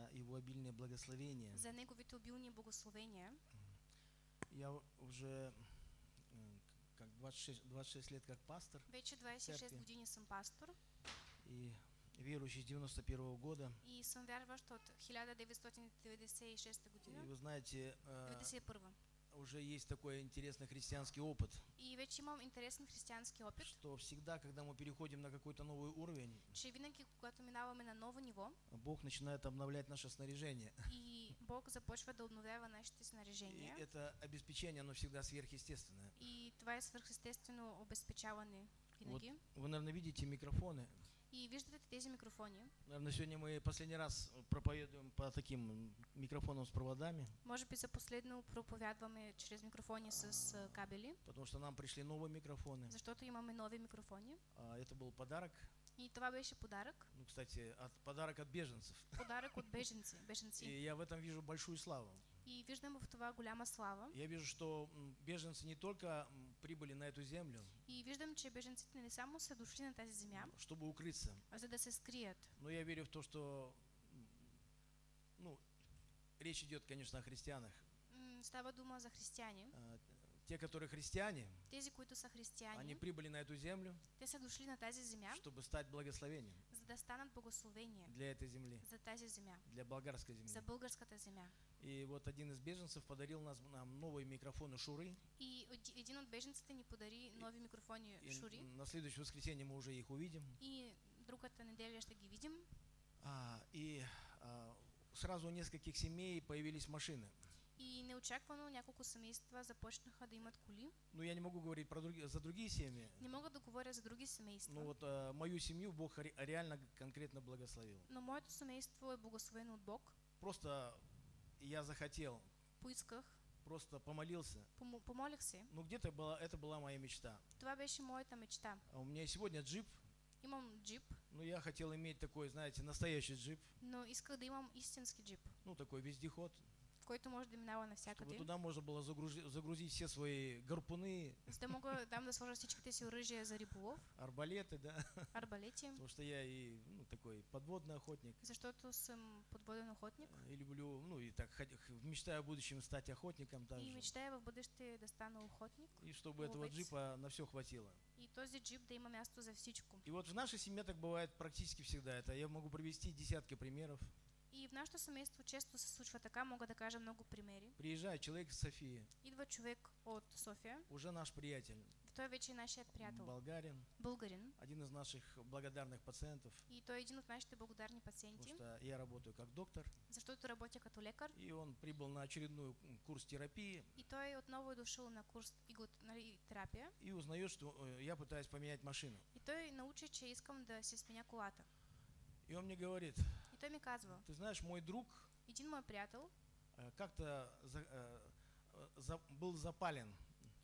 за его обильное благословение. за неговите обилни благословения. Я уже м, как 26, 26 лет как пастор Вече 26 Церкви. години съм пастор и верующий с 91 года. и съм вярващ от 1996 И година, вы знаете, э, 91 уже есть такой интересный христианский опыт, И вече имам интересен християнски опит, что всегда, когда мы переходим на какой-то новый уровень, че винаги, когато минаваме на ново ниво Бог начинает обновлять наше снаряжение. и Бог започва да обновява нашите И снаряжения, это обеспечение, оно всегда сверхъестественное. и това е свърхестествено обезпечаване Вот винаги. вы, наверное, видите микрофоны. И виждате тези микрофони. Наверное, сегодня мы последний раз проповедуем по таким микрофонам с проводами, Може би за последно проповядваме чрез микрофони с кабели, потому что нам пришли новые микрофоны. защото имаме нови микрофони. А, Это был подарок. И това беше подарък. Ну, кстати, от, подарок от беженцев. Подарък от беженци. И беженци. я в этом вижу большую славу. И виждам в това голяма слава. Я вижу, что беженцы не только прибыли на эту землю, И виждам, че беженците не само са дошли на тази земя, чтобы укрыться, а за да се скрият. но я верю в то, что ну, речь идет, конечно, о христианах. Става дума за християни. А, Те, которые христиане, Тези, които са они християни, прибыли на эту землю, те са дошли на тази земя, чтобы стать благословением за да станат благословение для этой земли, за тази земя, для болгарской за земли. българската земя. И вот один из беженцев подарил нас, нам новые микрофоны Шуры. И оди- един от беженците ни подари нови микрофони И Шури. на следующее воскресенье мы уже их увидим. И другата неделя ще ги видим. А, и а, сразу у нескольких семей появились машины. И неочаквано няколко семейства започнаха да имат коли. Ну, я не могу говорить про други- за другие семьи. Не мога да говоря за други Ну семейства, вот а, мою семью Бог ре- реально конкретно благословил. но моето семейство е благословено от Бог. Просто я захотел, Поисках, просто помолился. помо- помолих се. Ну где-то была, это была моя мечта. Това беше моята мечта. А у меня сегодня джип, Имам джип, но я хотел иметь такой, знаете, настоящий джип. но исках да имам истински джип, Ну такой вездеход, който може да минава чтобы навсякъде. туда можно было загрузить, загрузить все свои гарпуны, За да мога там да сложа всичките си оръжия за риболов, арбалеты, да. арбалети, Потому что я и ну, такой подводный охотник. защото съм подводен охотник И люблю, ну и так мечтаю в будущем стать охотником и также. мечтая в бъдеще да стана охотник И чтобы этого ловец. джипа на все хватило. и този джип да има място за всичко. И вот в нашей семье так бывает практически всегда. Это я могу привести десятки примеров. И в нашето семейство често се случва така, мога да кажа много примери. Приезжает человек из Софии, Идва човек от София, уже наш приятель, той вече е нашият приятел, болгарин, българин, один из наших благодарных пациентов, и той е един от нашите благодарни потому пациенти, что я работаю как доктор, защото работя като лекар. и он прибыл на очередной курс терапии И той отново е дошъл на курс терапия. и узнает, что э, я пытаюсь поменять машину. И той научи, че искам да си сменя колата. И он мне говорит, И той ми казва, ты знаешь, мой друг един мой приятел, э, как-то за- э, за- был запален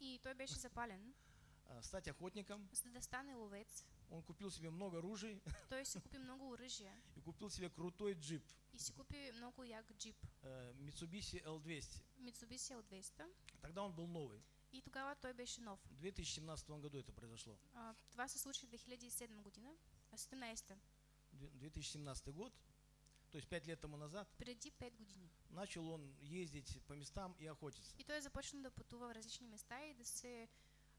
и той беше запален, э, стать охотником. да стане ловец. Он купил себе много ружей Той си купи много оръжия и купил себе крутой джип и си купи много як джип. Mitsubishi L200. Mitsubishi L200. Тогда он был новый. И тогава той беше нов. В 2017 году это произошло. А, това се случи в 2007 година, а 17 Две- 2017 год, то есть 5 лет тому назад, преди 5 години. начал он ездить по местам и охотиться. И той започна да пътува в различни места и да се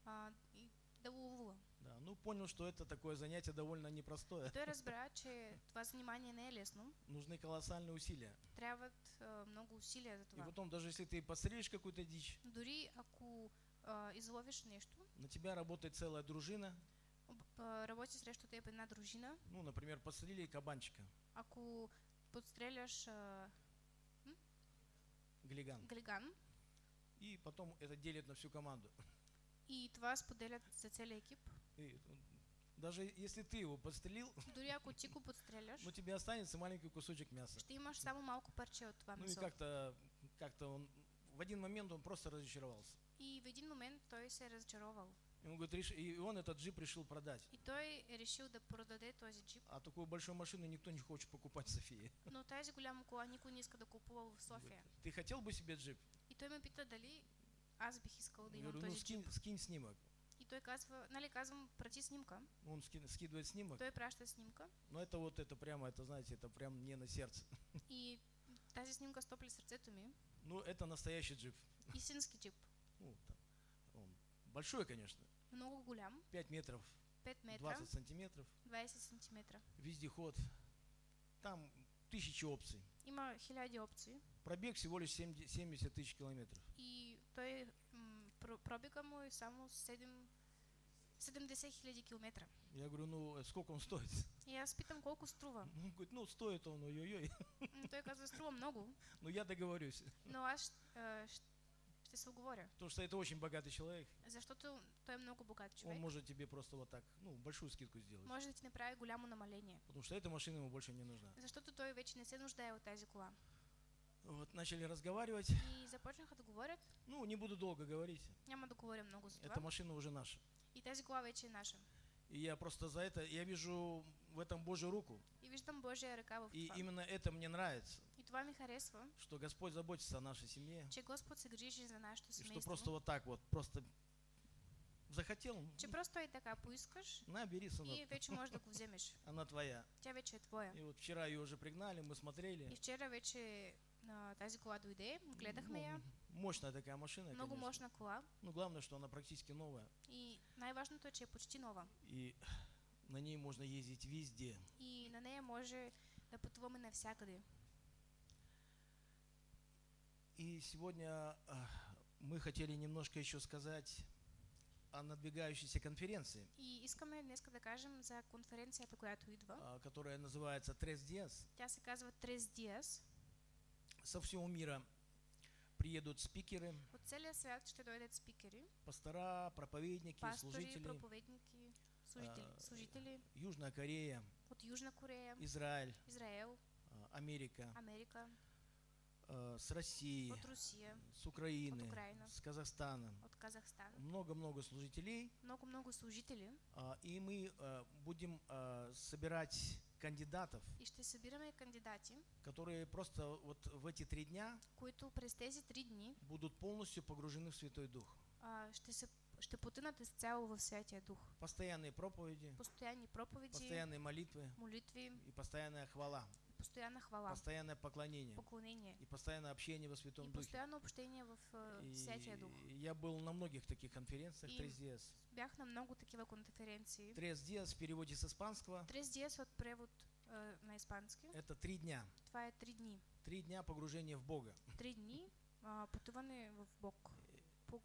а, и да ловува. Да, ну понял, что это такое занятие довольно непростое. И той разбра, че това занимание не е лесно. Нужны колоссальные усилия. Трябват а, много усилия за И това. потом, даже если ты подстрелишь какую-то дичь, Дори ако а, изловиш нещо, на тебя работает целая дружина. а, работи срещу теб една дружина, Ну, например, подстрелили кабанчика, ако подстреляш а, глиган. глиган И потом это делят на всю команду. и това споделят за целия екип, И, м, даже если ты его подстрелил, дори ако ти го подстреляш, ну тебе останется маленький кусочек мяса. ще имаш само малко парче от това Ну и как-то, как-то он, в один момент он просто разочаровался. И в един момент той се е разочаровал. Ему говорит, «Реш- и он этот джип решил продать. И той решил да продаде този джип. А такую большую машину никто не хочет покупать в Софии. Но тази голяма кола никой не иска да купува в София. Ты хотел бы себе джип? И той ме пита дали аз бих искал да имам говорю, ну този джип. скинь, скинь снимок. И той казва, нали казвам, прати снимка. Он ски- скидывает снимок, Той праща снимка но это вот это прямо, это знаете, это прям мне на сердце. и тази снимка стопли сърцето ми. Ну, это настоящий джип. Истински джип. Ну, там, он большой, конечно, Много голям, 5 метров, 5 метра, 20 сантиметров, 20 сантиметра. вездеход. Там тысячи опций. Има хиляди опции Пробег всего лишь 70 70 тысяч километров. и той пробега е само 7, 70 хиляди километра. Я говорю, ну, э, сколько он стоит? И аз питам колко струва. Он говорит, ну, стоит он, ой-ой-ой. Той казва, струва много, Ну, я договорюсь. но аз се оговоря. Потому что это очень богатый человек. Защото той е много богат Он човек. может тебе просто вот так, ну, большую скидку сделать. Може да ти направи голямо намаление. Потому что эта машина ему больше не нужна. Защото той вече не се нуждае от тази кола. Вот, начали разговаривать. И започнаха да говорят. Ну, не буду долго говорить. Няма да говоря много за Эта това. машина уже наша. И тази кола вече е наша. И я просто за это, я вижу в этом Божью руку. И виждам Божия ръка в И именно это мне нравится, И това ми харесва, что Господь заботится о нашей семье. че Господ се грижи за нашето И что просто вот так вот, просто захотел, Че просто и така поискаш на, бери, и сынок, вече можеш да она твоя. Тя вече е твоя. И вот вчера ее уже пригнали, мы смотрели. И вчера вече а, тази кола дойде, гледахме я. Мощная такая машина, Много конечно. мощна кола. Ну, главное, что она практически новая. И най-важното че почти нова. И на ней можно ездить везде. И на нея може да пътуваме навсякъде. И сегодня а, мы хотели немножко еще сказать о надвигающейся конференции, И искаме днес да кажем за конференцията, която идва. а, которая называется Tres Dias. Тя се казва Tres. Со всего мира приедут спикеры, От целия свят ще дойдат спикери, пастора, проповедники, пастори, служители. проповедники, служители, а, служители Южная Корея, от Южна Корея, Израиль, Израел, а, Америка, Америка, с России, от Русия, с Украины, от Украина. с Казахстана. от. Много-много служителей. Много-много служители а, И мы а, будем а, собирать кандидатов, и ще кандидати, которые просто вот в эти три дня които през тези три дни будут полностью погружены в Святой Дух. а, ще, се, ще потънат изцяло в Святия Дух. Постоянные проповеди, Постоянни проповеди, постоянные молитвы молитви, и постоянная хвала, постоянна хвала, постоянное поклонение поклонение и постоянное общение во и Святом Духе. постоянно общение в а, И Святия Дух. я был на многих таких конференциях И- Dias. Бях на много такива конференции. Tres Dias в переводе с испанского Трес диас от превод а, на испански. это три дня. Е три дни. Три дня погружения в Бога. Три дни а, пътуване в Бог. По,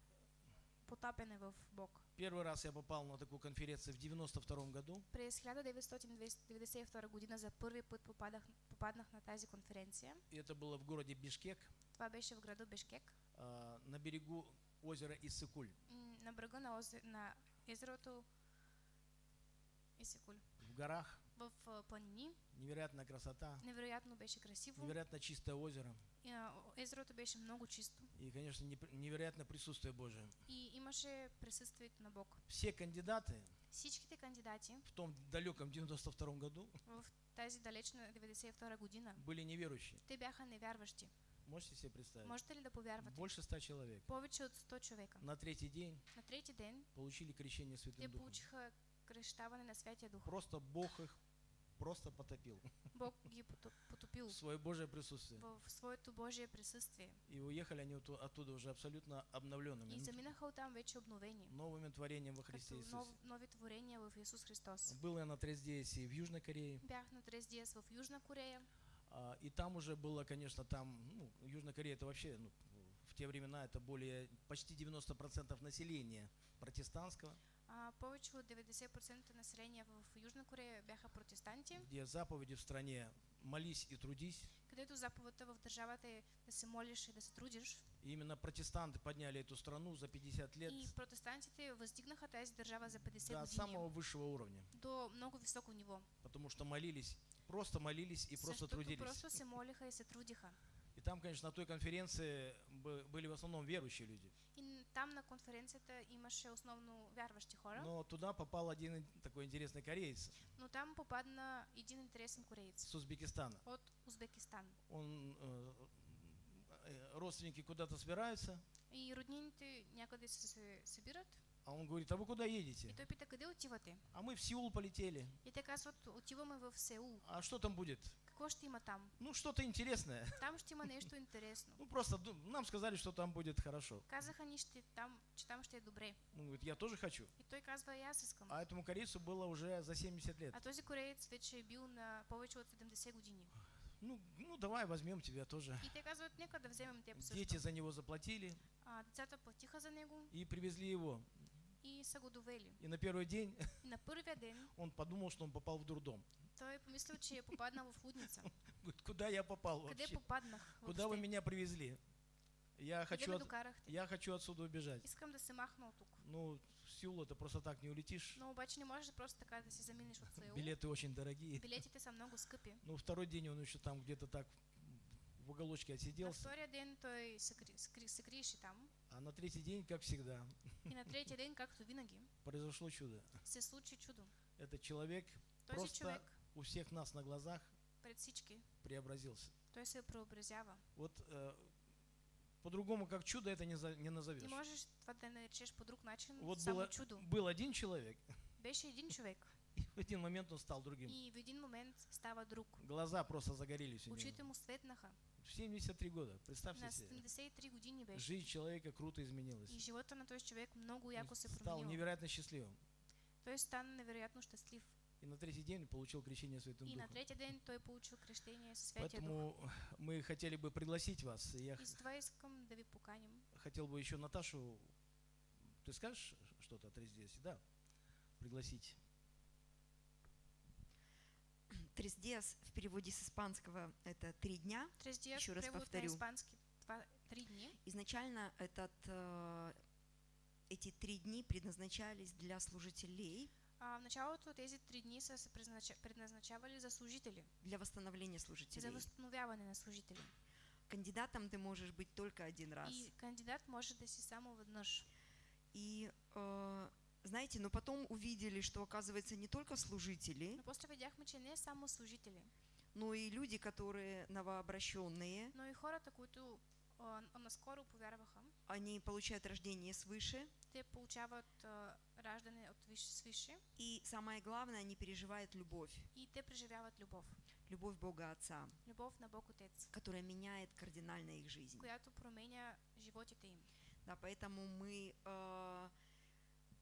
потапяне в Бог. Первый раз я попал на такую конференцию в 92 году. През 1992 година за първи път попадах, попаднах на тази конференция. И это было в городе Бишкек, Това беше в града Бешкек, а, на берегу озера Иссыкуль. на брега на, озе, на езерото Исикуль. В горах В а, планини. невероятная красота, Невероятно беше красиво. невероятно чистое озеро И, а, беше много чисто. и, конечно, невероятное присутствие Божие. И имаше присъствието на Бог. Все кандидаты Всичките кандидати в том далеком 92 году в тази далечна 92 година, были неверующие. те бяха невярващи. Можете себе представить? Можете ли да повярвате? Больше ста человек. Повече от 100 човека. На третий день На трети ден получили крещение те Святым Духом. получиха кръщаване на Святия Дух. Просто Бог их просто потопил Бог ги потоп- потопил в свое Божие присутствие. в своето Божие присъствие. И уехали они отту- оттуда уже абсолютно обновленными, И заминаха оттам вече обновени. новыми творением во Христе Иисусе. нов, нови творения в Исус Христос. Был я на Трездеясе и в Южной Корее. Бях на Трес Диас в Южна Корея. А, И там уже было, конечно, там, ну, Южная Корея это вообще, ну, в те времена это более, почти 90% населения протестантского, А, повече от 90% население в Южна Корея бяха протестанти, где заповеди в стране «молись и трудись». където заповедта в държавата е да се молиш и да се трудиш. И именно протестанты подняли эту страну за 50 лет И протестантите въздигнаха тази държава за 50 до години самого высшего уровня, до много високо ниво. потому что молились, просто молились и просто Защото трудились. просто се молиха и се трудиха. И там, конечно, на той конференции бы- были в основном верующие люди. И там на конференцията имаше основно вярващи хора, Но туда попал один ин- такой интересный кореец но там попадна един интересен кореец с Узбекистана. от Узбекистан. Он, э, э, родственники куда-то собираются, И роднините някъде се събират А он говорит, а вы куда И едете? той пита, къде отивате? А мы в Сеул полетели. И те казват, отиваме в Сеул. А что там будет? Какво ще има там? Ну, что-то интересное. Там ще има нещо интересно. Ну, просто нам сказали, что там будет хорошо. Казаха ни, ще, там, че там ще е добре. Он говорит, я тоже хочу. И той казва, и аз искам. А этому корейцу было уже за 70 лет. А този кореец вече е бил на повече от 70 години. Ну, ну давай возьмем тебя тоже. И те казват, нека да вземем теб също. Дети за него заплатили А, децата платиха за него и привезли его. И са го довели. И на первый день на първия ден он подумал, что он попал в дурдом. той е помислил, че е попаднал в. Говорит, куда я попал вообще? попаднах? Куда вы меня привезли? Я хочу, от- я хочу отсюда убежать. Искам да се махна от тук. Ну, Сеул это просто так не улетишь. Но обаче не можеш просто така да си заминеш от Сеул. Билеты очень дорогие. Билетите са много скъпи. Ну, второй день он еще там где-то так в уголочке На отсиделся. втория ден той се, се там. А на третий день, как всегда, И на третия ден, както винаги, произошло чудо. се случи чудо. Этот человек Този Просто- човек у всех нас на глазах пред всички, преобразился. той се преобразява. Вот э, по-другому, как чудо, это не, за- не Не назовешь. можеш това да наречеш по друг начин, Вот само было, чудо. был один человек, Беше един човек и в один момент он стал другим. и в един момент става друг. Глаза просто загорелись у него. Очите му светнаха. В 73 года, представьте На себе. 73 години беше. Жизнь человека круто изменилась. И живота на този човек много яко се стал променил. невероятно счастливым. Той стана невероятно щастлив. И на третий день получил крещение Святым И на Духом. третия ден той получил крещение Дух. Поэтому мы хотели бы пригласить вас. и Я И да ви поканим. хотел бы еще Наташу, ты скажешь что-то о Трездесе? Да, пригласить. Tres días в переводе с испанского это три дня. Трес диас, Еще раз повторю. това, три дни. Изначально этот, э, эти три дни предназначались для служителей, А, в началото тези три дни са се предназнача- предназначавали за служители, для восстановления за служителей. възстановяване на служители. Кандидатом ты можешь быть только один раз. И кандидат може да си само веднъж. И э, знаете, но потом увидели, что оказывается не только служители, Но после видяхме, че не само служители, но и люди, которые новообращенные, но и хората, които а, наскоро повярваха, они получают рождение свыше, те получават а, раждане от виш, свише и самое главное, они переживают любовь, и те преживяват любов. любовь Бога Отца, Любов на Бог Отец, которая меняет кардинально их жизнь. която променя животите им. Да, поэтому мы, э,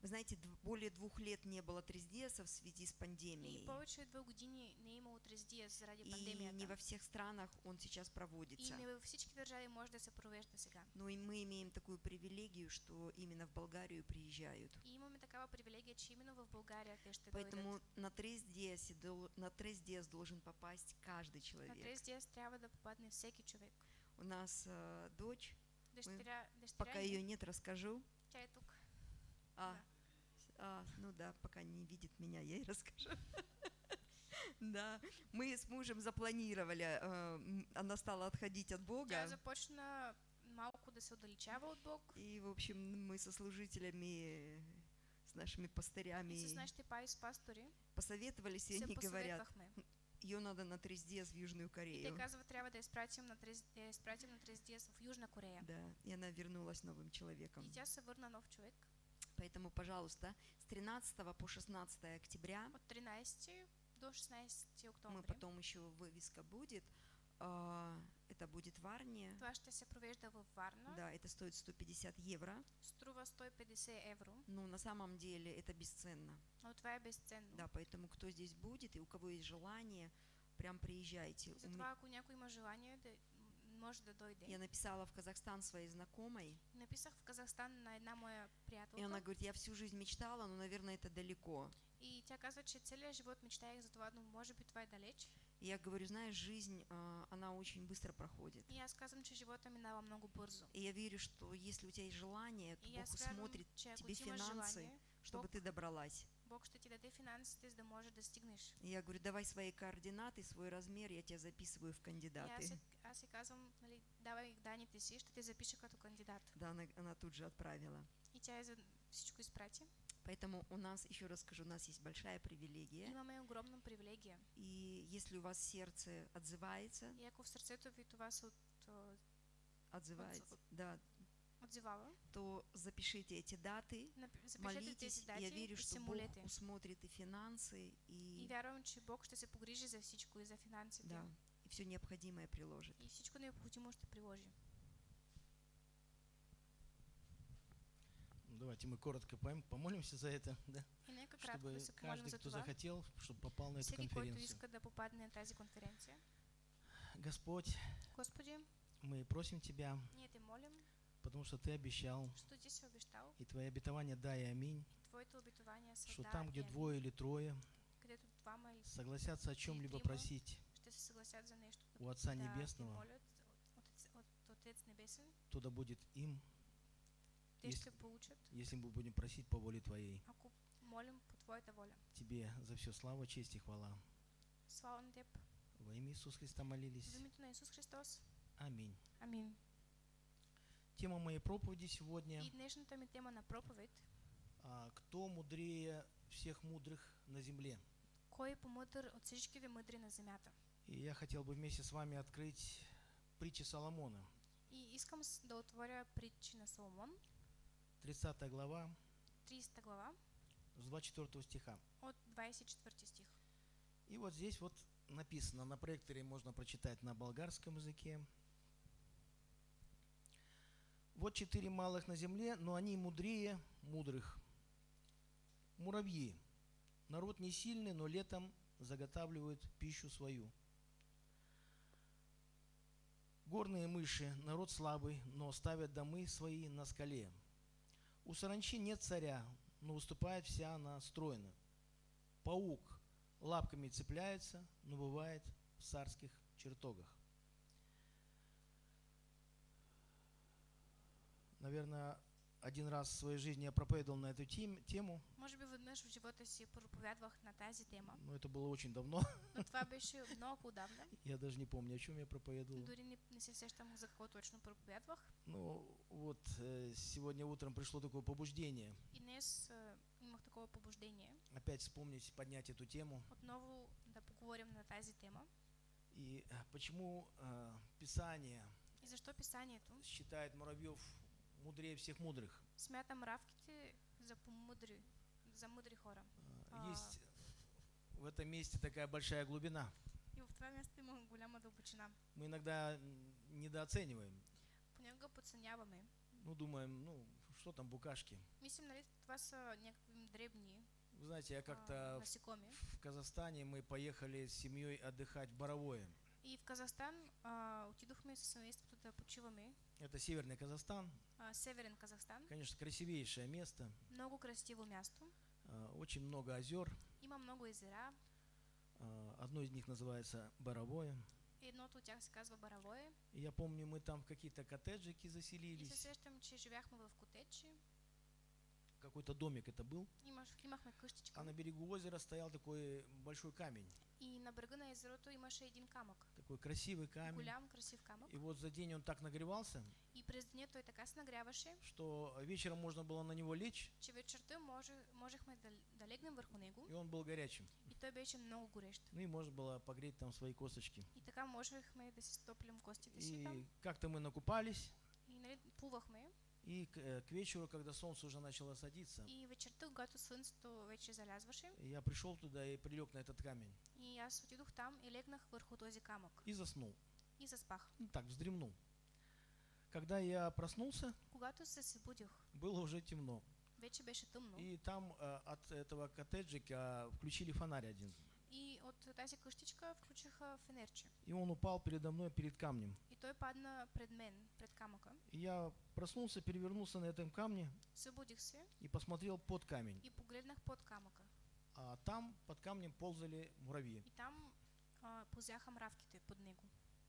вы знаете, более двух лет не было трездеса в связи с И пандемией. повече от две години не е имало трездия заради И не во всех странах он сейчас И проводится. не във всички държави може да се провежда сега. Но и мы имеем такую привилегию, что именно в Болгарию приезжают. И имаме такава привилегия, че именно в ще дойдат. Поэтому на трездес, на трездес должен попасть каждый На человек. трездия трябва да попадне всеки човек. У нас э, дочь, Дъщеря, дъщеря пока ее нет, расскажу. Тя е тук. А, Да. А, ну да, пока не видит меня, я ей расскажу. Да, мы с мужем запланировали, э, она стала отходить от Тя Бога, започна малко да се отдалечава от Бог. и, в общем, мы со служителями, с нашими пастырями И с с пастори посоветовались, и они говорят, ее надо на трездес в Южную И те Корею. казват, трябва да изпратим на, трез... да в Южна Корея. Да, и она вернулась новым человеком. И тя се върна нов човек. Поэтому, пожалуйста, с 13 по 16 октября, От 13 до 16 мы октомври. потом еще вывеска будет, а, это будет в Арне, Това ще се провежда във Варна. да, это стоит 150 евро, Струва 150 евро. но на самом деле это бесценно. Но това е безценно. Да, поэтому кто здесь будет и у кого есть желание, прям приезжайте. Затова, ако някой има желание, да, може да дойде. Я написала в Казахстан своей знакомой, Написах в Казахстан на една моя и приятелка. она говорит, я всю жизнь мечтала, но, наверное, это далеко. И тя казва, че целият живот мечтаях за това, но може би това е далеч. И я говорю, знаешь, жизнь, а, она очень быстро проходит. И аз казвам, че живота минава много бързо. И я верю, что если у тебя есть желание, то И Бог ако тебе финансы, желание, чтобы Бог, ты добралась. Бог ще ти даде финансите, за да може да стигнеш. И я говорю, давай свои координаты, свой размер, я тебя записываю в кандидаты. си- аз казвам, нали, давай данните си, ще те запиша като кандидат. Да, она, она тут же отправила. И тя за всичко изпрати. Поэтому у нас, еще раз скажу, у нас есть большая привилегия. Имаме огромна привилегия. И если у вас сердце отзывается, И ако в сърцето ви това се от, а, отзывается, от- да, отзывала, то запишите эти даты, тези молитесь. дати Я верю, и что Бог усмотрит и финансы, И и, вярвам, че Бог ще се погрижи за всичко и за финансите. да, и все необходимое приложит. И всичко необходимо ще приложи. Ну, Давайте мы коротко пом- помолимся за это, да? И чтобы каждый, кто захотел, чтобы попал на эту конференцию. Господь, Господи, мы просим Тебя, ние те молим, потому что Ты обещал, ти си обещал, и Твои обетования да и аминь, са что там, где двое или трое согласятся о чем-либо просить у Отца Небесного, молят от, Отец- от Отец Небесен, то да будет им, получат, если мы будем просить по воле Твоей. воля. Тебе за все слава, честь и хвала. Во имя Иисуса Христа молились. Христос. Аминь. Тема моей проповеди сегодня И днешната ми тема на проповед а, «Кто мудрее всех мудрых на земле?» Кой е помъдър от всичките мъдри на земята? И я хотел бы вместе с вами открыть притчи Соломона, И искам да отворя притчи на Соломон, 30 глава, 30 глава, с 24 стиха. от 24 стих. И вот здесь вот написано, на проекторе можно прочитать на болгарском языке. Вот четыре малых на земле, но они мудрее мудрых. Муравьи. Народ не сильный, но летом заготавливают пищу свою. Горные мыши, народ слабый, но ставят домы свои на скале. У саранчи нет царя, но выступает вся она стройно. Паук лапками цепляется, но бывает в царских чертогах. Наверное, один раз в своей жизни я проповедовал на эту тем- тему, Може би веднъж в живота си проповядвах на тази тема, но это было очень давно. но това беше много отдавна. Я даже не помню, о чем я проповедовал. Дори не, не се сещам за какво точно проповядвах. Ну, вот э, сегодня утром пришло такое побуждение И днес а, имах такова побуждение опять вспомнить, поднять эту тему. отново да поговорим на тази тема. И э, почему э, Писание И защо писанието считает муравьев мудрее всех мудрых? смята мравките за помъдри, за мъдри хора. Э, А. Есть в этом месте такая большая глубина. И в това място има голяма дълбочина. Мы иногда недооцениваем. Понякога подценяваме. Ну, думаем, ну, что там букашки? Мислим, нали, това са някакви дребни Вы знаете, я а, как-то насекоми. в Казахстане мы поехали с семьей отдыхать в Боровое. И в Казахстан а, отидохме с семейството да почиваме. Это северный Казахстан. А, Северен Казахстан. Конечно, красивейшее место. Много красиво място. а, Очень много озер. Има много езера. а, Одно из них называется Боровое. Едното от тях се казва. И я помню, мы там в какие-то коттеджики И се заселились. сещам, че живяхме в котечи. Какой-то домик это был. А на берегу озера стоял такой большой камень. И на брега на езерото имаше един камък. Такой красивый камень. Голям, красив камък. И вот за день он так нагревался, И през деня той така нагряваше, что вечером можно было на него лечь, че вечерта може, можехме да, да легнем върху него. и он был горячим. И той беше много горещ. Ну и можно было погреть там свои косточки. И така можехме да си стоплим костите си. И как-то мы накупались, И нали, плувахме. И к, э, к вечеру, когда солнце уже начало садиться, И вечерта, когато слънцето вече залязваше, я пришел туда и прилег на этот камень. и аз отидох там и легнах върху този камък. И заснул. И заспах. Ну, так, вздремнул. Когда я проснулся, Когато се събудих, было уже темно. вече беше тъмно. И там э, от этого коттеджика включили фонарь один. И от тази къщичка включиха фенерче. И он упал передо мной перед камнем. Той падна пред мен, пред камъка. И я проснулся, перевернулся на этом камне Събудих се и посмотрел под камень. и погледнах под камъка. А там под камнем ползали муравьи. И там а, позяха мравките под него.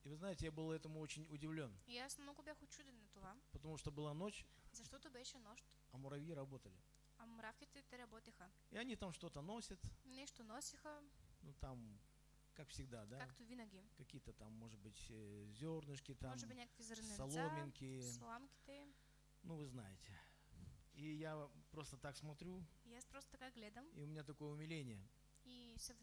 И вы знаете, я был этому очень удивлен, И аз много бях очуден на това, потому что была ночь, защото беше нощ, а муравьи работали. а мравките те работеха. И они там что-то носят, Нещо носиха, ну там, как всегда, да, както винаги. какие-то там, может быть, э, зернышки, там, Може би някакви соломинки, сламките. ну вы знаете. И я просто так смотрю, аз просто така гледам и у меня такое умиление, и се...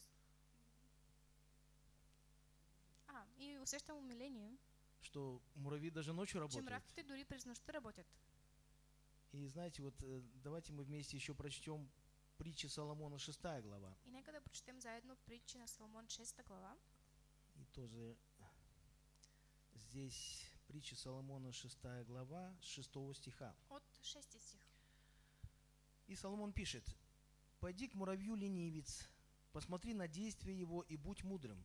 А, и усещам умиление, что муравьи даже ночью че работают. мравките дори през нощта работят. И знаете, вот э, давайте мы вместе еще прочтем притчи Соломона 6 глава. И нека да прочетем заедно притчи на Соломон 6 глава. И тоже здесь притчи Соломона 6 глава с 6 стиха. От 6 стих. И Соломон пишет, «Пойди к муравью ленивец, посмотри на действия его и будь мудрым.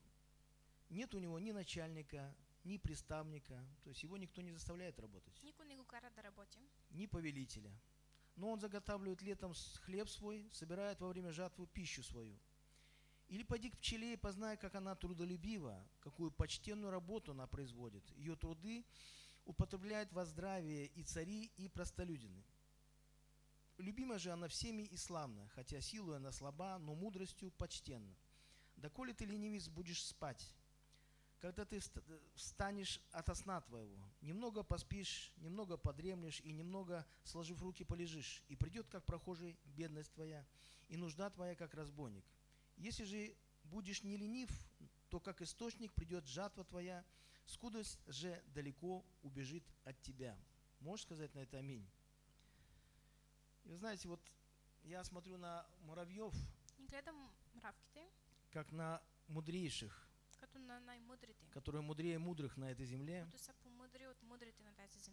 Нет у него ни начальника, ни приставника, то есть его никто не заставляет работать, Никой не го кара да работи, ни повелителя. Но он заготавливает летом хлеб свой, собирает во время жатвы пищу свою. Или пойди к пчеле и познай, как она трудолюбива, какую почтенную работу она производит. Ее труды употребляют во здравие и цари, и простолюдины. Любима же она всеми и славна, хотя силой она слаба, но мудростью почтенна. Доколе ты, ленивец, будешь спать, когда ты вст- встанешь ото сна твоего, немного поспишь, немного подремлешь и немного, сложив руки, полежишь, и придет, как прохожий, бедность твоя, и нужда твоя, как разбойник. Если же будешь не ленив, то как источник придет жатва твоя, скудость же далеко убежит от тебя. Можешь сказать на это аминь? И вы знаете, вот я смотрю на муравьев, как на мудрейших, которые мудрее мудрых на этой земле,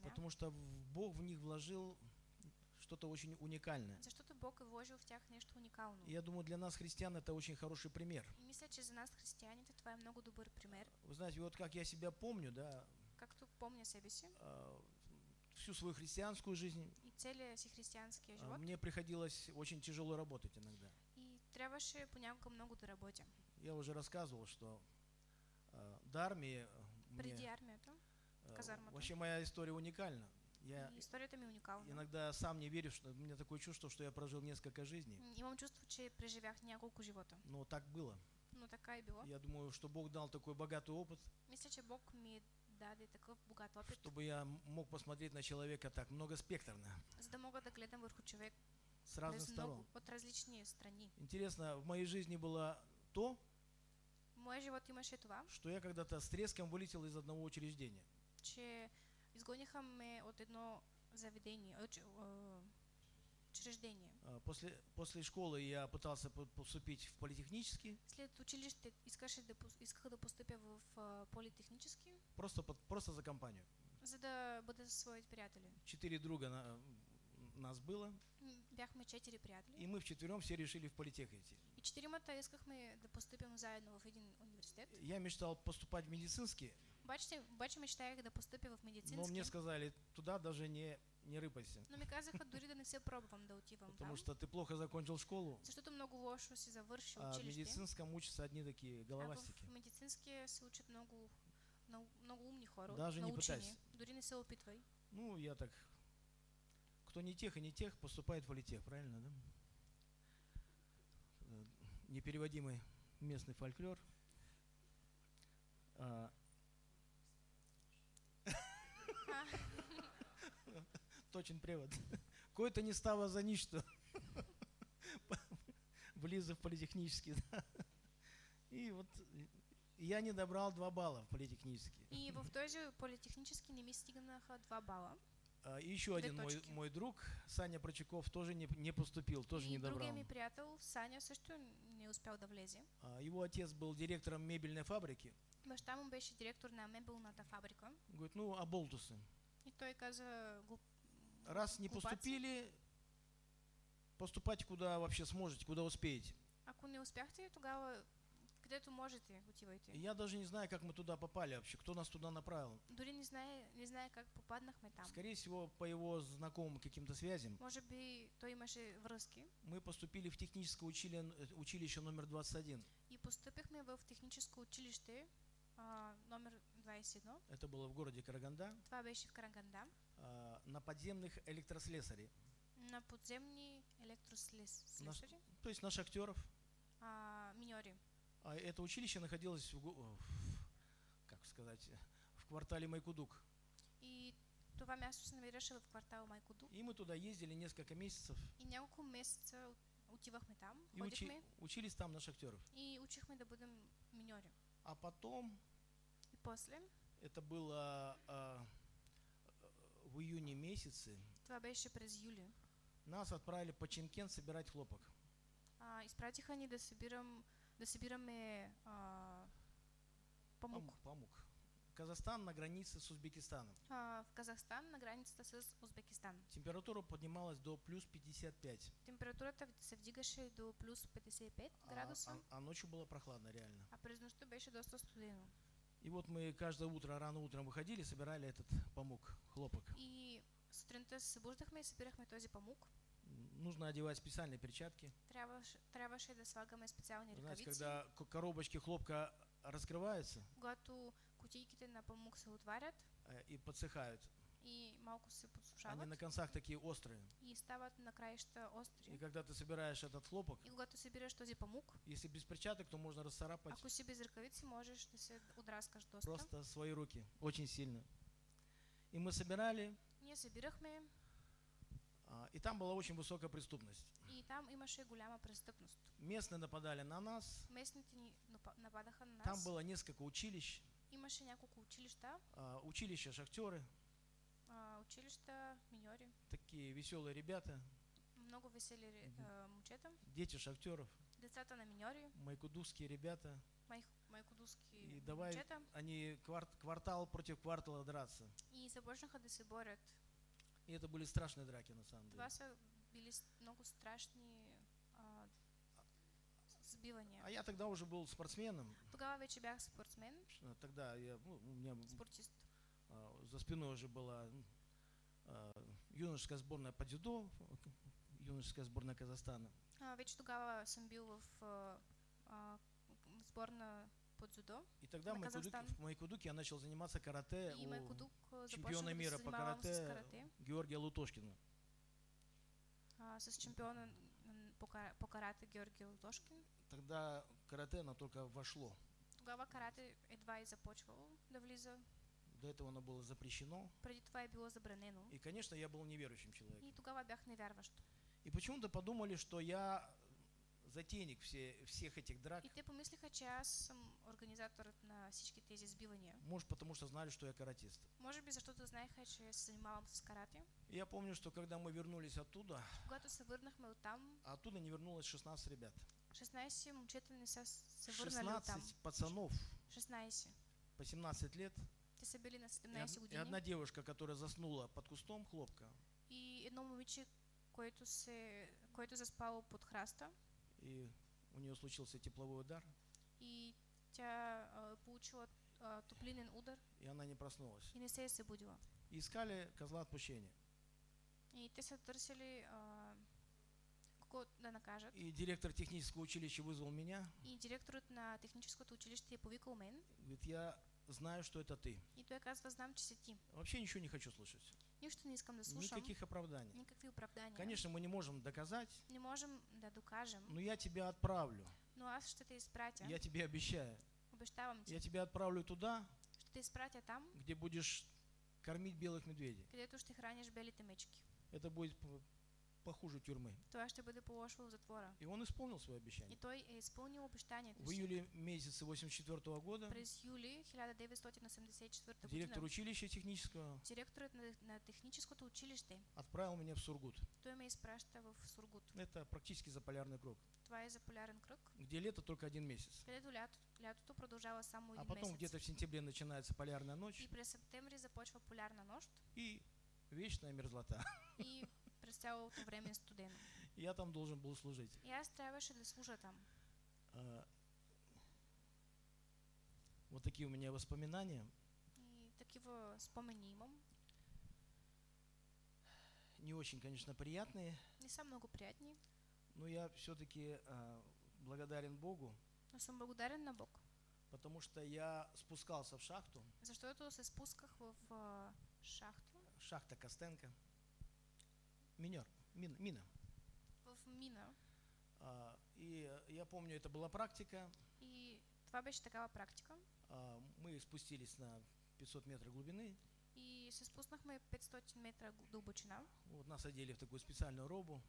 потому что Бог в них вложил что-то очень уникальное. Защото Бог е вложил в тях нещо уникално. И я думаю, для нас, христиан, это очень хороший пример. Мисля, че за нас, християните, това е много добър пример. Вы знаете, вот как я себя помню, да, Както помня себе си а, всю свою христианскую жизнь, и целия си християнския а, живот. мне приходилось очень тяжело работать иногда. И трябваше понякога много да работя. Я уже рассказывал, что до армии а, Преди мне, армията. а, казармата. вообще моя история уникальна. Я И историята ми е уникална. иногда сам не верю, что у меня такое чувство, что я прожил несколько жизней. М, Имам чувство, че преживях няколко живота. Но так было. Но така е било. Я думаю, что Бог дал такой богатый опыт, Мисля, че Бог ми даде такъв богат опит, чтобы я мог посмотреть на человека так многоспектрно, за да мога да гледам върху човек с разных сторон. много, от различни страни. Интересно, в моей жизни было то, В моя живот имаше това, что я когда-то с треском вылетел из одного учреждения. че изгониха ме от едно заведение, а, учреждение. А, После, после школы я пытался по- поступить в политехнический, След училище искаше да, пос- исках да постъпя в а, политехнически, просто, просто за компанию. за да бъда със своите приятели. Четыре друга на- нас было, Бяхме четири приятели и мы вчетвером все решили в политех идти. И четиримата искахме да постъпим заедно в един университет. Я мечтал поступать в медицинский, Обаче, обаче мечтаях да постъпя в но медицински. мне сказали, туда даже не, не рыпайся, Но ми казаха дори да не се пробвам да отивам потому там, что ты плохо закончил школу, защото много лошо си завършил а в медицинском учатся одни такие А головастики. в медицинския се учат много, много, умни хора, Даже не пытайся. Дори не се опитвай. Ну, я так... Кто не тех и не тех, поступает в политех, правильно, да? Непереводимый местный фольклор. А, Точен превод. Кой-то не стало за ничто. Влиза в политехнический. да. И вот я не добрал два балла в политехнический. И в този политехнически не ми стигнаха два бала. А, и еще один мой, мой друг, Саня Прочаков, тоже не, не поступил, тоже и не добрал. другия ми приятел, Саня, също не успял да влезе. А, Его отец был директором мебельной фабрики. Баща му беше директор на мебелната фабрика. Говорит, ну, а болтусы. И той каза, глуп, Раз не Глупацы. поступили, поступайте куда вообще сможете, куда успеете. ако не успяхте, тогава където можете, отивайте. И Я даже не знаю, как мы туда попали вообще, кто нас туда направил. Дори не знае, не знае как попаднахме там. Скорее всего, по его знакомым каким-то связям. Може би той имаше връзки. Мы поступили в техническое учили- э, училище номер 21. И постъпихме в техническо училище а, номер 21. Это было в городе Караганда. Това беше в Караганда. а, На подземных электрослесарей. На подземни електрослесари, То есть на шахтеров. а, миньори. А это училище находилось в, го- в- как сказать, в квартале Майкудук. И това място се намираше в квартал Майкоду. И мы туда ездили несколько месяцев И няколко месеца от- отивахме там, и учи- учились там на шахтеров. и учихме да бъдем миньори. А потом, И после, это было а, в июне месяце Това беше през юли. нас отправили по Чемкент собирать хлопок. А, изпратиха ни да, събирам, да събираме а, памук. Пам- Памук. Казахстан на границе с Узбекистаном. А, в Казахстан на границата с Узбекистан. Температура поднималась до плюс 55, Температурата се вдигаше до плюс 55 а, градуса, а- а ночью было прохладно реально. а през нощта беше доста студено. И вот мы каждое утро, рано утром выходили, собирали этот памук, хлопок. И сутринта се събуждахме и събирахме този памук. Нужно одевать специальные перчатки. Трябваше, трябваше да слагаме специални Знаете, ръкавици. когда коробочки хлопка раскрываются Когато кутийките на памук се отварят э, и подсыхают, и малко се они на концах такие острые. и стават на краища И остри. когда ты собираешь этот хлопок, И когато събираш този памук, если без перчаток, то можно расцарапать ако си без ръкавици, можеш да се отраскаш доста. просто свои руки очень сильно. И мы собирали, Ние събирахме а, и там была очень высокая преступность. и там имаше голяма престъпност. Местные нападали на нас, напа- нападаха на нас. там было несколько училищ, Имаше няколко училища, а, училища шахтеры, а, училища, миньори, такие веселые ребята, много весели ре- Мгм. а, момчета, дети шахтеров, децата на миньори, майкудузские ребята. май, майкодуски И давай момчета они кварт- квартал против квартала драться. и започнаха да се борят. И это были страшные драки на самом деле. Били с- много страшни а, сбивания. А я тогда уже был спортсменом. Тогава вече бях спортсмен, Ш- Тогда я, ну, у меня спортист. а, за спиной уже была а, юношеская сборная по дзюдо, юношеская сборная Казахстана. А, вече тогава съм бил в а, по дзюдо И тогда в Майкудуке, в Майкудуке я начал заниматься карате и у а, чемпиона мира по карате карате. Георгия Лутошкина. а, с чемпиона м, по, по карате Георги Лутошкин. Тогда карате, оно только вошло. Тогава карате едва и започвало да влиза. До этого оно было запрещено. Преди това е било забранено. И, конечно, я был неверующим человеком. И тогава бях невярващ. И почему-то подумали, что я затейник все, всех этих драк. И те помислиха, че аз съм организаторът на всички тези сбивания. Может, потому что знали, что я каратист. Може би защото знаеха, че се занимавам с карате. Я помню, что когда мы вернулись оттуда, Когато се върнахме оттам, а оттуда не вернулось 16 ребят. 16 момчета не са се върнали оттам. 16 пацанов 16. по 17 лет. Те са били на И, 17 од- и години. одна девушка, которая заснула под кустом хлопка. И едно момиче, което, се, което заспало под храста. И у нее случился тепловой удар, И тя а, получила а, топлинен удар и она не проснулась. и не се събудила. И искали козла отпущения. И те са търсили а, кого да накажат. И директор технического училища вызвал меня. И директорът на техническото училище е повикал мен Говорит, я знаю, что это ты. и той казва, знам, че си ти. Вообще ничего не хочу слышать. Нищо не искам да слушам. Никаких оправданий. Никакви оправдания. Конечно, мы не можем доказать, Не можем да докажем, но я тебя отправлю. но аз ще те изпратя. Я тебе обещаю. Обещавам ти. Я тебя отправлю туда, Ще те изпратя там, где будешь кормить белых медведей. където ще храниш белите мечки. Это будет похуже тюрьмы. Това ще бъде по-лошо в затвора. И он исполнил свое И обещание. той е изпълнил обещанието В июле месяце 84 года През юли 1984 директор училища технического директорът на, техническото училище, отправил меня в Сургут. той ме изпраща в Сургут. Это практически за полярный круг, Това е за полярен кръг, где лето только один месяц. където лято, лятото продължава само А потом где-то в сентябре начинается полярная ночь И през септември започва полярна нощ и вечная мерзлота. и цялото време е студено. И Я там должен был служить. И аз трябваше да служа там. А, Вот такие у меня воспоминания. И такива спомени имам. Не очень, конечно, приятные, Не са много приятни, но я все-таки благодарен Богу, но съм благодарен на Бог. потому что я спускался в шахту, Защото се спусках в а, шахта, шахта Костенко, минер, мин- мина. в мина. А, И э, я помню, это была практика. И това беше такава практика. А, Мы спустились на 500 метров глубины. И се спуснахме 500 метра дълбочина. Вот нас одели в такую специальную робу.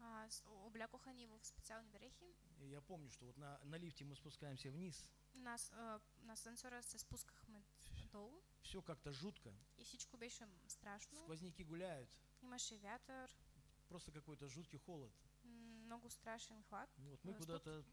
А, облякоха ни в специални дрехи. И я помню, что вот на, на лифте мы спускаемся вниз. Нас, а, на сенсора се спускахме надолу все как-то жутко, и всичко беше страшно. сквозняки гуляют, Имаше вятър, просто какой-то жуткий холод. много страшен хлад. Вот мы Э, куда-то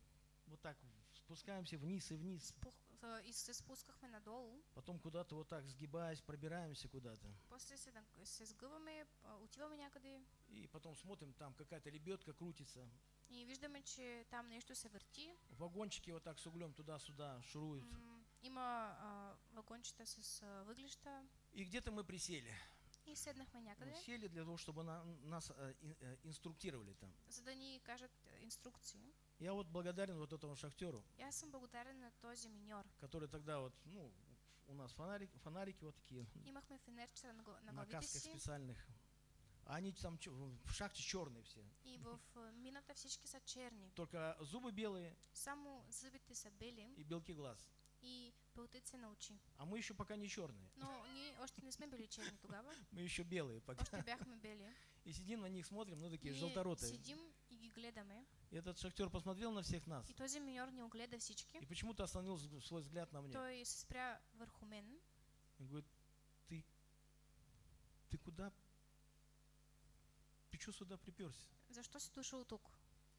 вот так спускаемся вниз и вниз, Спух, а, и се спускахме надолу. потом куда-то вот так сгибаясь, пробираемся куда-то. После се, наг- се сгъваме, а, отиваме някъде И потом смотрим, там какая-то лебедка крутится, и виждаме, че там нещо се върти. вагончики вот так с углем туда-сюда шуруют. Има вагончета с а, въглища И где-то мы присели. И седнахме някъде, сели для того, чтобы на- нас э, э, инструктировали там. за да ни кажат а, инструкции. Я вот благодарен вот этому шахтеру, аз съм благодарен на този миньор. который тогда вот, ну, у нас фонарик, фонарики вот такие Имахме фенерчера на, на на касках си специальных. А они там в шахте черные все. и в а, мината всички са черни. Только зубы белые Само зъбите са бели и белки глаз. и пълтици на очи. А мы еще пока не черные. Но ние още не сме били черни тогава, Мы еще белые пока. още бяхме бели. И сидим на них, смотрим, ну такие желторотые. седим и ги гледаме. И этот шахтер посмотрел на всех нас. И този миньор ни огледа всички. И почему-то остановил свой взгляд на мне. Той се спря върху мен И говорит, ты, ты куда? Ты что сюда приперся? Защо си дошъл тук?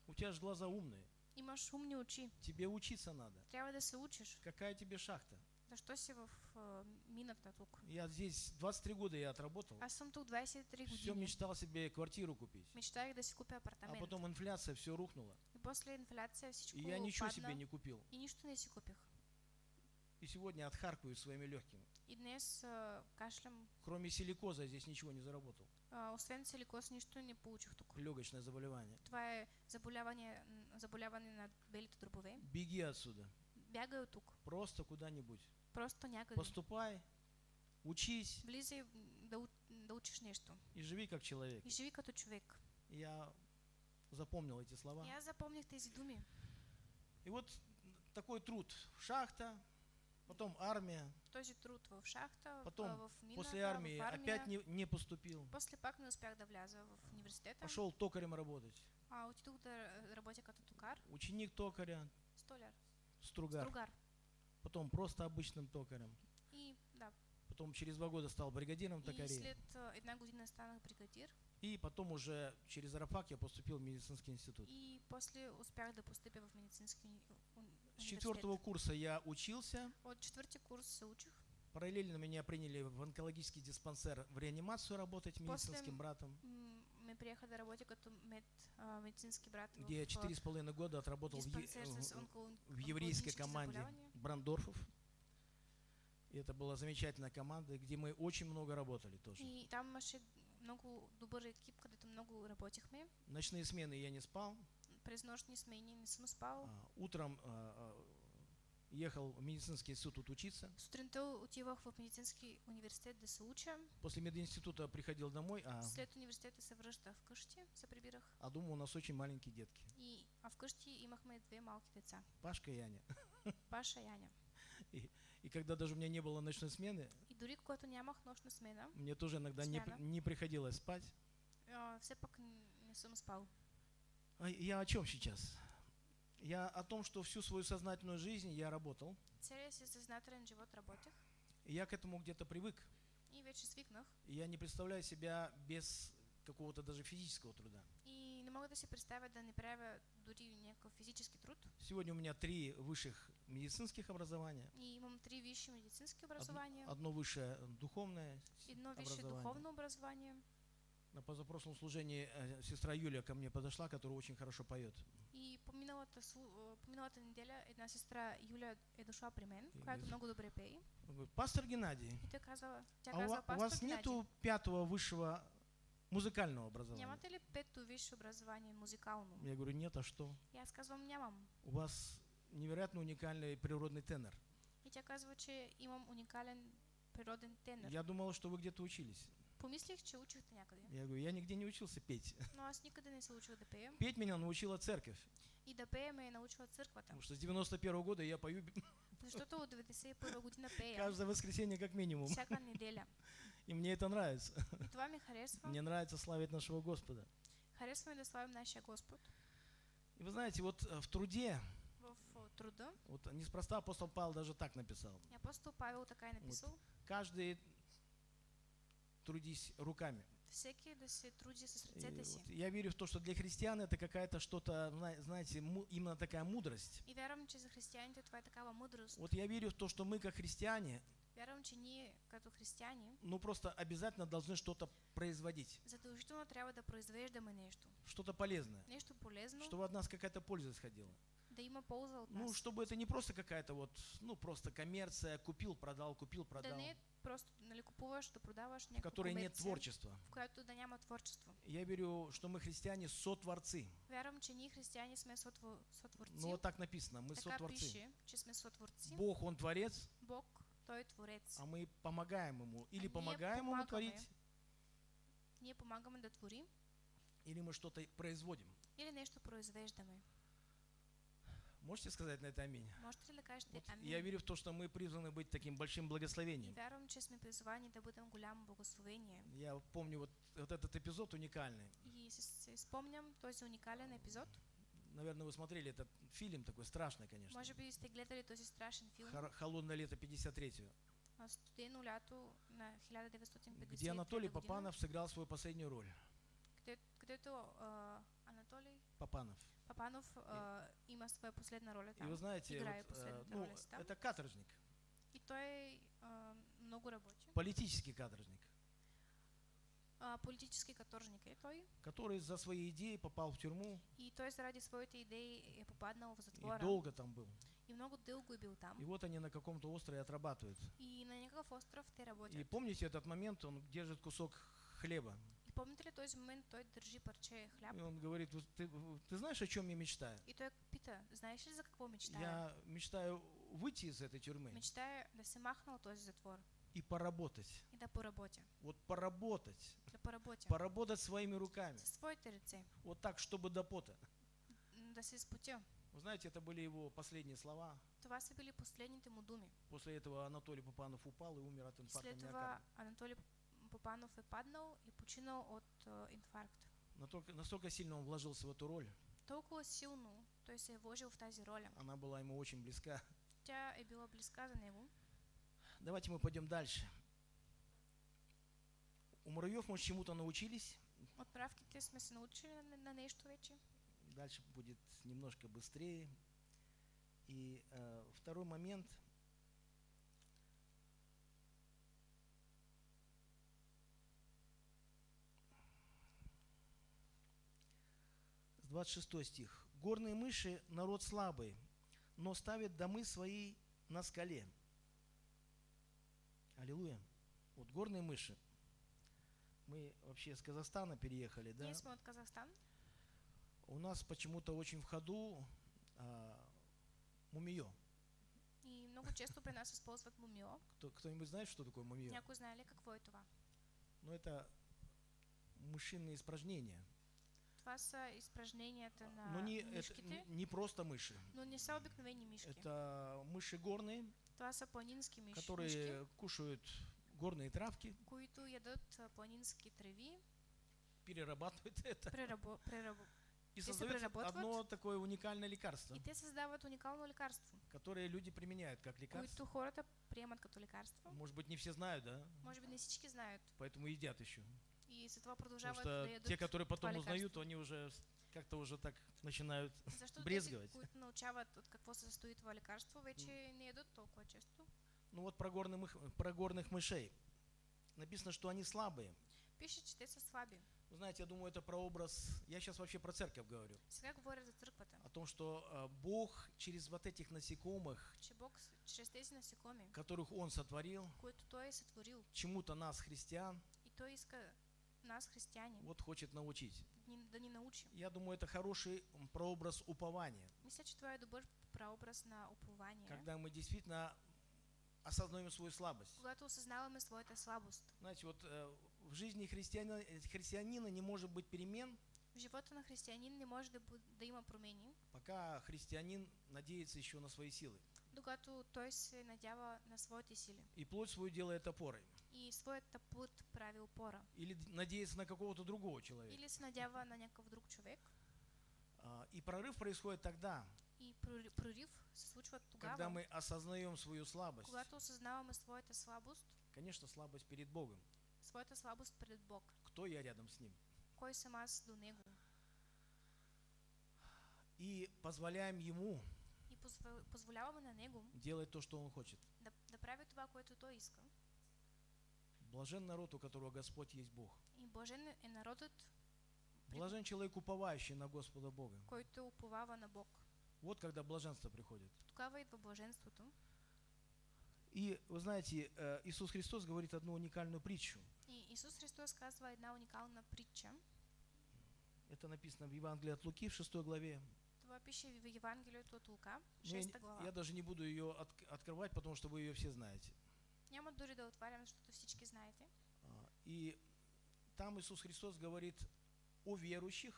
У тебя же глаза умные. Имаш умни очи. Тебе учиться надо. Трябва да се учиш. Какая тебе шахта? Защо си в а, мината тук? Я здесь 23 года я отработал. Аз съм тук 23 Все години. мечтал себе квартиру купить. Мечтах да купя А апартамент. потом инфляция, все рухнуло. И после инфляция всичко И я ничего падна. себе не купил. И нищо не си купих. И сегодня отхаркаю своими легкими. И днес а, кашлям. Кроме силикоза здесь ничего не заработал. А, освен силикоз, нищо не получих тук. Легочное заболевание. Това е заболяване, на белите дробове. Беги отсюда. Бягай от тук. Просто куда-нибудь. Просто някъде. Поступай, учись Влизай да, да учиш нещо. и живи как человек. И живи като човек. Я запомнил эти слова. И аз запомних тези думи. И вот такой труд. Шахта, потом армия. Този труд в шахта, Потом, в, мината, После армии в армия. опять не, не поступил. После пак не успях да вляза в университета. Пошел токарем работать. А отидох да р- работя като токар. Ученик токаря, Столяр. стругар. Стругар. Потом просто обычным токарем. И да. Потом через два года стал бригадиром И токарей. след а, една година станах бригадир. И потом уже через Рапак я поступил в медицинский институт. И после успях да постъпя в медицински уни- уни- С четвертого курса я учился. От четвърти курс се учих. Параллельно меня приняли в онкологический диспансер в реанимацию работать медицинским братом, М, Ме приеха да работя като мед, а, медицински брат где я четыре с половиной года отработал в, в- еврейской команде. Брандорфов. И это была замечательная команда, где мы очень много работали тоже. И там имаше много добър екип, където много работихме. Ночные смены я не спал. Не. А, Утром а, а, ехал в медицинский институт учиться. Сутринта отивах в медицински университет да се уча. После мединститута приходил домой, а, След университета се връщах вкъщи, се прибирах. а дома у нас очень маленькие детки. И, а вкъщи имахме две малки деца. Пашка и Аня. Паша и Аня. И когда даже у меня не было ночной смены, И дори когато нямах нощна смена, мне тоже иногда не, Смена. не приходилось спать. все пак не съм спал. А я о чем сейчас? Я о том, что всю свою сознательную жизнь я работал. И я к этому где-то привык. и я не представляю себя без какого-то даже физического труда. И не мога да си представя да не правя дори някакъв физически труд. Сегодня у меня три высших медицинских образования. И имам три висши медицински Одно, образования, одно высшее духовное. едно висше образование. духовно образование. На позапрошлом служении э, сестра Юлия ко мне подошла, которая очень хорошо поет. И по миналата, слу- а, по миналата неделя една сестра Юля е дошла при мен, И която из- много добре пее. Говорит, пастор Геннадий, И тя казала, тя а казала, у вас Геннадий, нету пятого высшего музыкального образования? нямате ли пето висше образование музикално? Я говорю, нет, а что? И аз казвам, нямам. У вас невероятно уникальный природный тенор. И тя казва, че имам уникален природен тенор. Я думал, что вы где-то учились. Помислих, че учихте някъде. Я говорю, я нигде не учился петь. Но аз никъде не се учил да пея. Петь меня научила церковь. И да пея ме научила църквата. Потому что с 91 года я пою Защото от 91 година пея. каждое воскресенье как минимум. Всяка неделя. И мне это нравится. И това ми харесва. Мне нравится славить нашего Господа. Харесва ми да славим нашия Господ. И вы знаете, вот э, в труде, В труда. вот неспроста апостол Павел даже так написал. И апостол Павел така е написал. Каждый трудись руками. И вот я верю в то, что для христиан это какая-то что-то, зна- знаете, именно такая мудрость. И вярвам, че за християните това е такава мудрост. Вот я верю в то, что мы как христиане, Вярвам, че ние като християни ну просто обязательно должны что-то производить, задължително трябва да произвеждаме нещо. что-то полезное, Нещо полезно, чтобы от нас какая-то польза исходила. да има полза от Ну, чтобы это не просто какая-то вот, ну просто коммерция, купил, продал, купил, Да продал, не просто нали, купуваш, да продаваш в которой нет творчества. в която да няма творчество. Я верю, что мы христиане сотворцы. Вярвам, че ние християни сме сотво- сотворци. Ну вот так написано, мы така сотворцы. пише, че сме сотворци. Бог, Он творец, Бог, Той творец. а мы помогаем Ему. Или ние помогаем Ему творить, Ние помагаме да творим или мы что-то производим. или нещо произвеждаме. Можете сказать на это аминь? Можете ли кажете Вот амин? я верю в то, что мы призваны быть таким большим благословением. вярвам, че сме призвани да бъдем голямо благословение. Я помню вот, вот этот эпизод уникальный. И си, си спомням този уникален епизод. Наверное, вы смотрели этот фильм такой страшный, конечно. Може би сте гледали този страшен филм Хор- Холодное лето 53 а, Студено лято на 1950 где Анатолий Попанов сыграл свою последнюю роль. където а, Анатолий Попанов. Папанов а, има своя последна роля И там. вы знаете, вот, э, ну, роля си там. это каторжник, И той а, много работи. политический каторжник, А, политически каторжник е той. который за свои идеи попал в тюрьму И той заради своите идеи е попаднал в и затвора. долго там был. И много дълго е бил там. И вот они на каком-то острове отрабатывают. И на някакъв остров те работят. И помните этот момент, он держит кусок хлеба. Помните ли този момент той държи парче хляб? И он говорит, «Вот ты, ты знаешь, о чем я мечтаю? И той пита, знаеш ли за какво мечтая? Я мечтаю выйти из этой тюрьмы Мечтая да се махна от този затвор и поработать. и да поработя. Вот поработать. Да поработя. Поработать своими руками. С твоите ръце. Вот так, чтобы до пота. Да се спотя. Вы знаете, это были его последние слова. Това са били последните му думи. После этого Анатолий Попанов упал и умер от инфаркта след това миокарда. Анатолий Попанов е паднал и починал от а, инфаркт. Настолько, настолько сильно он вложился в эту роль, Толкова силно той се е вложил в тази роля. она была ему очень близка. Тя е била близка за него. Давайте мы пойдем дальше. У муравьев мы чему-то научились. От правките сме се научили на, на нещо вече. Дальше будет немножко быстрее. И э, второй момент. 26 стих. Горные мыши – народ слабый, но ставят домы свои на скале. Аллилуйя. Вот горные мыши. Мы вообще с Казахстана переехали, да? Ние сме от Казахстан. У нас почему-то очень в ходу а, мумиё. И много често при нас използват мумио. Кто, кто-нибудь знает, что такое мумиё? Някой знае ли какво е това? Ну, это мышиные испражнения. Това са изпражненията на Но не, это мишките, не, просто мыши. но не са обикновени мишки. Это мыши горные, Това са планински миш, мишки, которые кушают горные травки, които ядат а, планински треви, перерабатывают это прерабо, прерабо, и создают одно такое уникальное лекарство, и те създават уникално лекарство, которое люди применяют как лекарство. хората приемат като лекарство. Может быть, не все знают, да? Може би не всички знаят. Поэтому едят еще. И след това Потому продължават что те, которые потом узнают, они уже как-то уже так начинают Защото брезгивать. тези, които научават от какво се състои това лекарство, вече не ядат толкова често. Ну вот про, горных про горных мышей. Написано, что они слабые. Пише, че те са слаби. Вы знаете, я думаю, это про образ... Я сейчас вообще про церковь говорю. Сега говоря за църквата, О том, что а, Бог через вот этих насекомых, че Бог чрез тези насекоми, которых Он сотворил, които Той е сътворил, чему-то нас, христиан, и Той иска нас, християни, вот хочет научить. ни- да ни научи. Я думаю, это хороший прообраз упования. Мисля, че това е добър прообраз на упование, Когда мы действительно осознаем свою слабость. когато осъзнаваме своята слабост. Знаете, вот э, в жизни христианина, христианина не может быть перемен, В живота на християнин не може да, бъ- да има промени, пока христианин надеется еще на свои силы. докато той се надява на своите сили И плоть свою делает опорой. И своята плът прави опора. Или надеется на какого-то другого человека. Или се надява на някакъв друг човек. А, И прорыв происходит тогда, И се случва когда тогава, мы осознаем свою слабость когато осъзнаваме своята слабост Конечно, слабость перед Богом. своята слабост пред Бог. Кто я рядом с Ним? Кой съм аз до Него? И позволяем Ему И позво- позволяваме на Него делать то, что Он хочет. да, да прави това, което Той иска. Блажен народ, у которого Господь есть Бог. И блажен е народът, Блажен человек, уповающий на Господа Бога. който уповава на Бог. Вот когда блаженство приходит. Тогава идва блаженството. И вы знаете, э, Иисус Христос говорит одну уникальную притчу. И Исус Христос казва една уникална притча. Это написано в Евангелии от Луки в 6 главе. Това пише в Евангелието от Лука, Но я, 6 не- глава. я даже не буду ее отк- открывать, потому что вы ее все знаете. Няма дори да отварям, защото всички знаете. А, И там Иисус Христос говорит о верующих,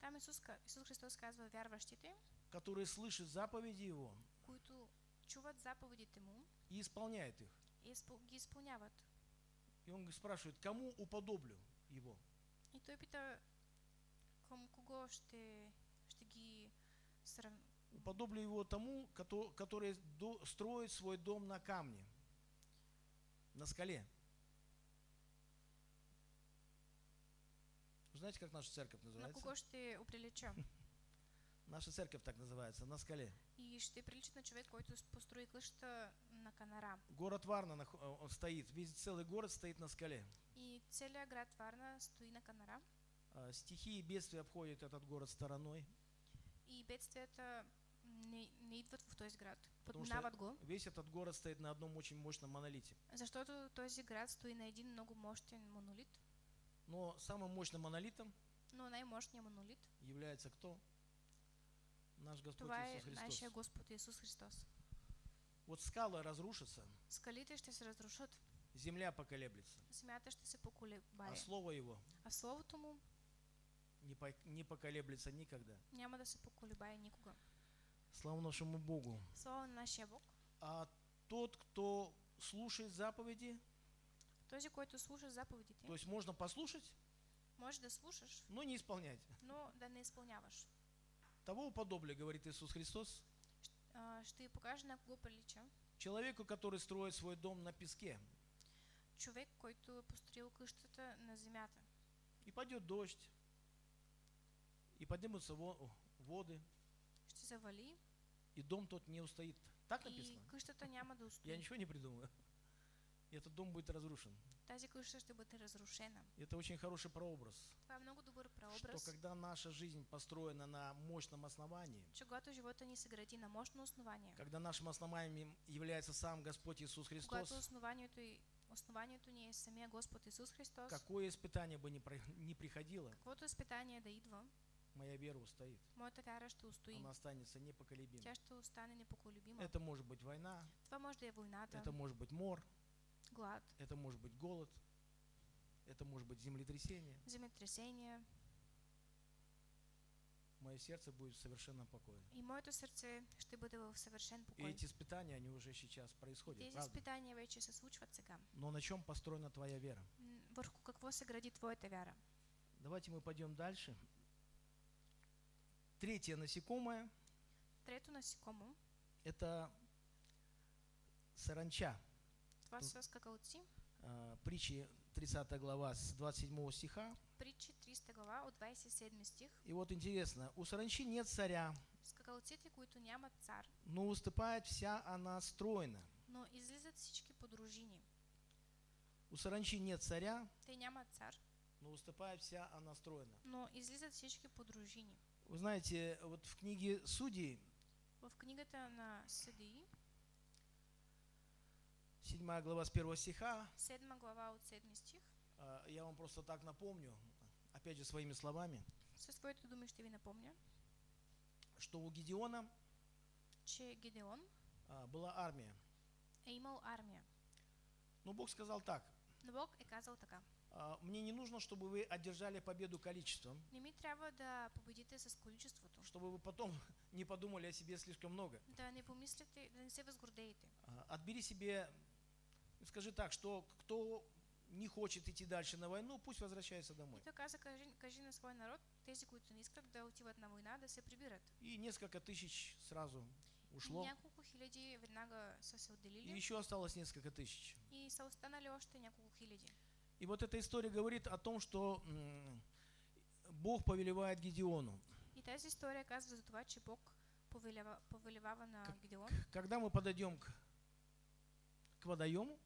Там Исус, ка- Исус Христос казва вярващите, которые слышат заповеди Его които чуват заповедите Му и исполняют их. и ги изпълняват. И Он спрашивает, кому уподоблю Его? И той пита към кого ще, ще ги срав... Уподоблю его тому, кото- который строит свой дом на камне, на скале. Знаете, как наша церковь на называется? кого ще оприлича. Наша церковь так называется, на скале. И ще прилича на човек, който с- построи къща на канара. Город Варна э, стоит, весь целый город стоит на скале. И целият град Варна стои на канара. А, Стихии и бедствия обходят этот город стороной, И бедствията не, не идват в този град. Что- Подминават го, весь этот город стоит на одном очень мощном монолите. защото този град стои на един много мощен монолит. Но самым мощным монолитом Но най-мощният монолит, является кто? Наш Господь това Иисус Христос. нашия Господ Исус Христос. Вот скала разрушится, Скалите ще се разрушат, земля поколеблется, земята ще се поколебае. а Слово Его А Словото му не, по- не поколеблется никогда. няма да се поколебае никога. Слава нашему Богу. Слава на нашия Бог. А тот, кто слушает заповеди, Този, който слуша заповедите, то есть можно послушать, може да слушаш, но не исполнять. но да не изпълняваш. Того уподобля, говорит Иисус Христос, А, ще ви покажа на кого прилича. человеку, который строит свой дом на песке. Човек, който построил къщата на земята. И пойдет дождь, и поднимутся во- воды, Завали и дом тот не устоит. Так и написано? няма да Я устои. ничего не придумаю. И этот дом будет разрушен. Тази къща ще бъде разрушена. Это очень хороший прообраз, Това е много добър что прообраз, когда наша жизнь построена на мощном основании, че когато живота ни се гради на мощно основание, когда нашим основанием является сам Господь Иисус Христос, когато основанието, и, основанието ни е самия Господ Исус Христос, какое испытание бы ни, про- ни приходило, каквото изпитание да идва, моя вера устоит. моята вяра ще устои. Она останется непоколебимой. Тя ще остане непоколебима. Это может быть война, Това може да е войната, это может быть мор, глад, это может быть голод, это может быть землетрясение. земетресение. Мое сердце будет в совершенном покое. И моето сърце ще бъде в съвършен И покой. эти испытания, они уже сейчас И происходят, тези правда? изпитания вече се случват сега. Но на чем построена твоя вера? Върху какво се гради твоята вяра? Давайте мы пойдем дальше. Третье насекомое Трето насекомо, – это саранча. А, Притчи 30 глава с 27 стиха. Притчи 30 глава от 27 стих. И вот интересно, у саранчи нет царя, Скакалците, които нямат цар, но выступает вся она стройно. но излизат всички по дружини. У саранчи нет царя, Те нямат цар, но выступает вся она стройно. но излизат всички по дружини. Вы знаете, вот в книге Судей, В книгата на Съдии, 7 глава с 1 стиха, 7 глава от 7 стих, а, я вам просто так напомню, опять же своими словами, своите думи ще ви напомня, что у Гедеона че Гедеон? а, была армия. е имал армия. Но Бог сказал так, Но Бог е казал така. А, мне не нужно, чтобы вы одержали победу количеством, Не трябва да победите с количеството. чтобы вы потом не подумали о себе слишком много. Да не помислите, да не се възгордеете. А, Отбери себе, скажи так, что кто не хочет идти дальше на войну, пусть возвращается И домой. той каза, кажи, кажи на свой народ, тези, които не искат да отиват на война, да се прибират. И несколько тысяч сразу ушло. Няколко хиляди веднага са се И отделили еще осталось несколько тысяч. и са останали още няколко хиляди. И вот эта история говорит о том, что Бог повелевает Гедеону. И тази история казва за това, че Бог повелевава на Гидеон. Когда мы подойдем к, к водоему,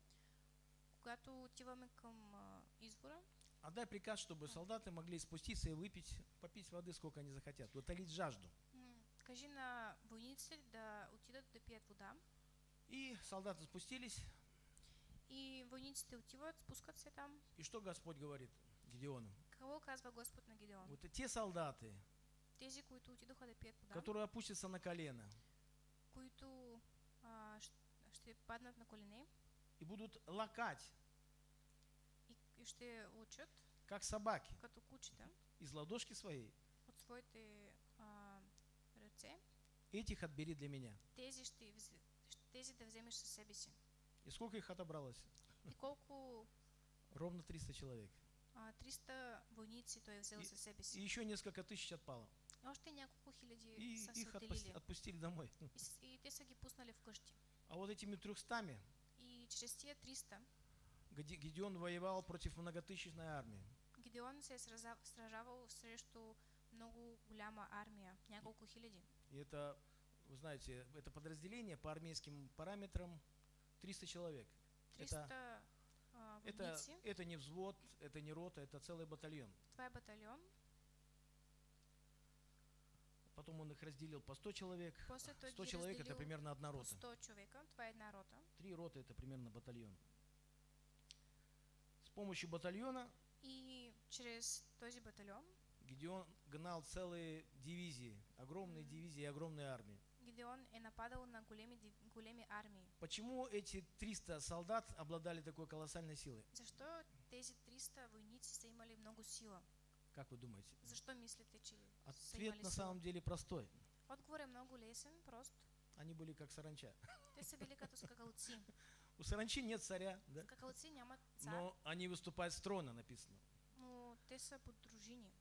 Когато отиваме към а, извора, отдай приказ, чтобы солдаты могли спуститься и выпить, попить воды, сколько они захотят, утолить жажду. кажи на войниците да отидат да пият вода. И солдаты спустились, И войниците отиват, спускат се там. и что Господь говорит Гедеону? Какво казва Господ на Гидеон? Вот те солдаты, Тези, които отидоха да пият вода, которые опустятся на колено които а, ще паднат на колене и будут лакать, и, и ще учат как собаки, като кучета из ладошки своей, от своите а, ръце, этих отбери для меня. тези, ще, тези да вземеш със себе си. И сколько их отобралось? И колко Ровно 300 человек. а, 300 войници той е взел И- със себе И еще несколько тысяч отпало. И още няколко хиляди И их отпусти- отпустили домой. И, и те са ги пуснали вкъщи. А вот этими трехстами И чрез тия 300 Геде- Гедеон воевал против многотысячной армии. Гидеон се сражавал срещу много голяма армия, няколко хиляди. И это, вы знаете, это подразделение по армейским параметрам 300 человек. 300 а, Это, это не взвод, это не рота, это целый батальон. Е батальон. Потом он их разделил по 100 человек. После той 100 ги человек это примерно одна рота. 100 човека. Това е една рота. Три роты это примерно батальон. С помощью батальона И чрез този батальон Гедеон гнал целые дивизии, огромные Мгм. дивизии и огромные армии. Гидеон е нападал на големи, големи армии. Почему эти 300 солдат обладали такой колоссальной силой? Защо тези 300 войници са имали много сила? Как вы думаете? Защо мислите, че са Ответ на самом деле простой. Отговор много лесен, прост. Они были как саранча. У саранчи нет царя, да? Но они выступают с трона, написано. но те са под.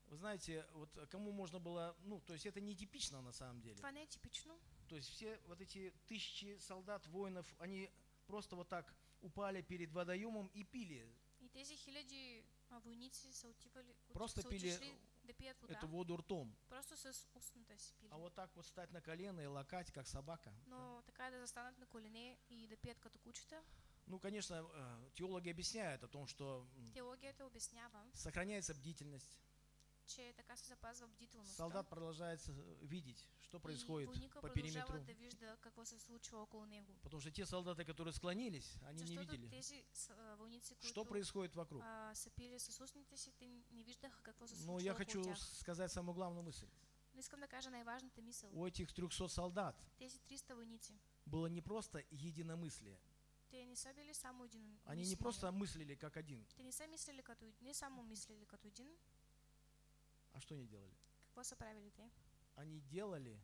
Вы знаете, вот кому можно было, ну, то есть это нетипично на самом деле. Това не типично. То есть все вот эти тысячи солдат, воинов, они просто вот так упали перед водоемом и пили И тези хиляди войници са отивали, от- Просто са пили да пият вода. эту воду ртом. Просто с устната си пили. А вот так вот стать на колено и лакать, как собака. да. Но така да застанат на колене и да пият като кучета, Ну, конечно, э, теологи объясняют о том, что м, теологията обяснява, сохраняется бдительность. Че така се запазва бдителността. Солдат продолжает э, видеть, что происходит по периметру. да вижда какво се случва около него. Потому что те солдаты, которые склонились, они не видели, тези войници, что происходит вокруг. са пили с си, те не виждаха какво се Но случва я около хочу тях. сказать самую главную мысль. Но искам да кажа най-важната мисъл. У этих 300 солдат Тези 300 войници, было не просто единомыслие. те не са били само един. Они не просто мыслили как один. Те не са мислили като не само мислили като един. А что они делали? Какво са правили те? Они делали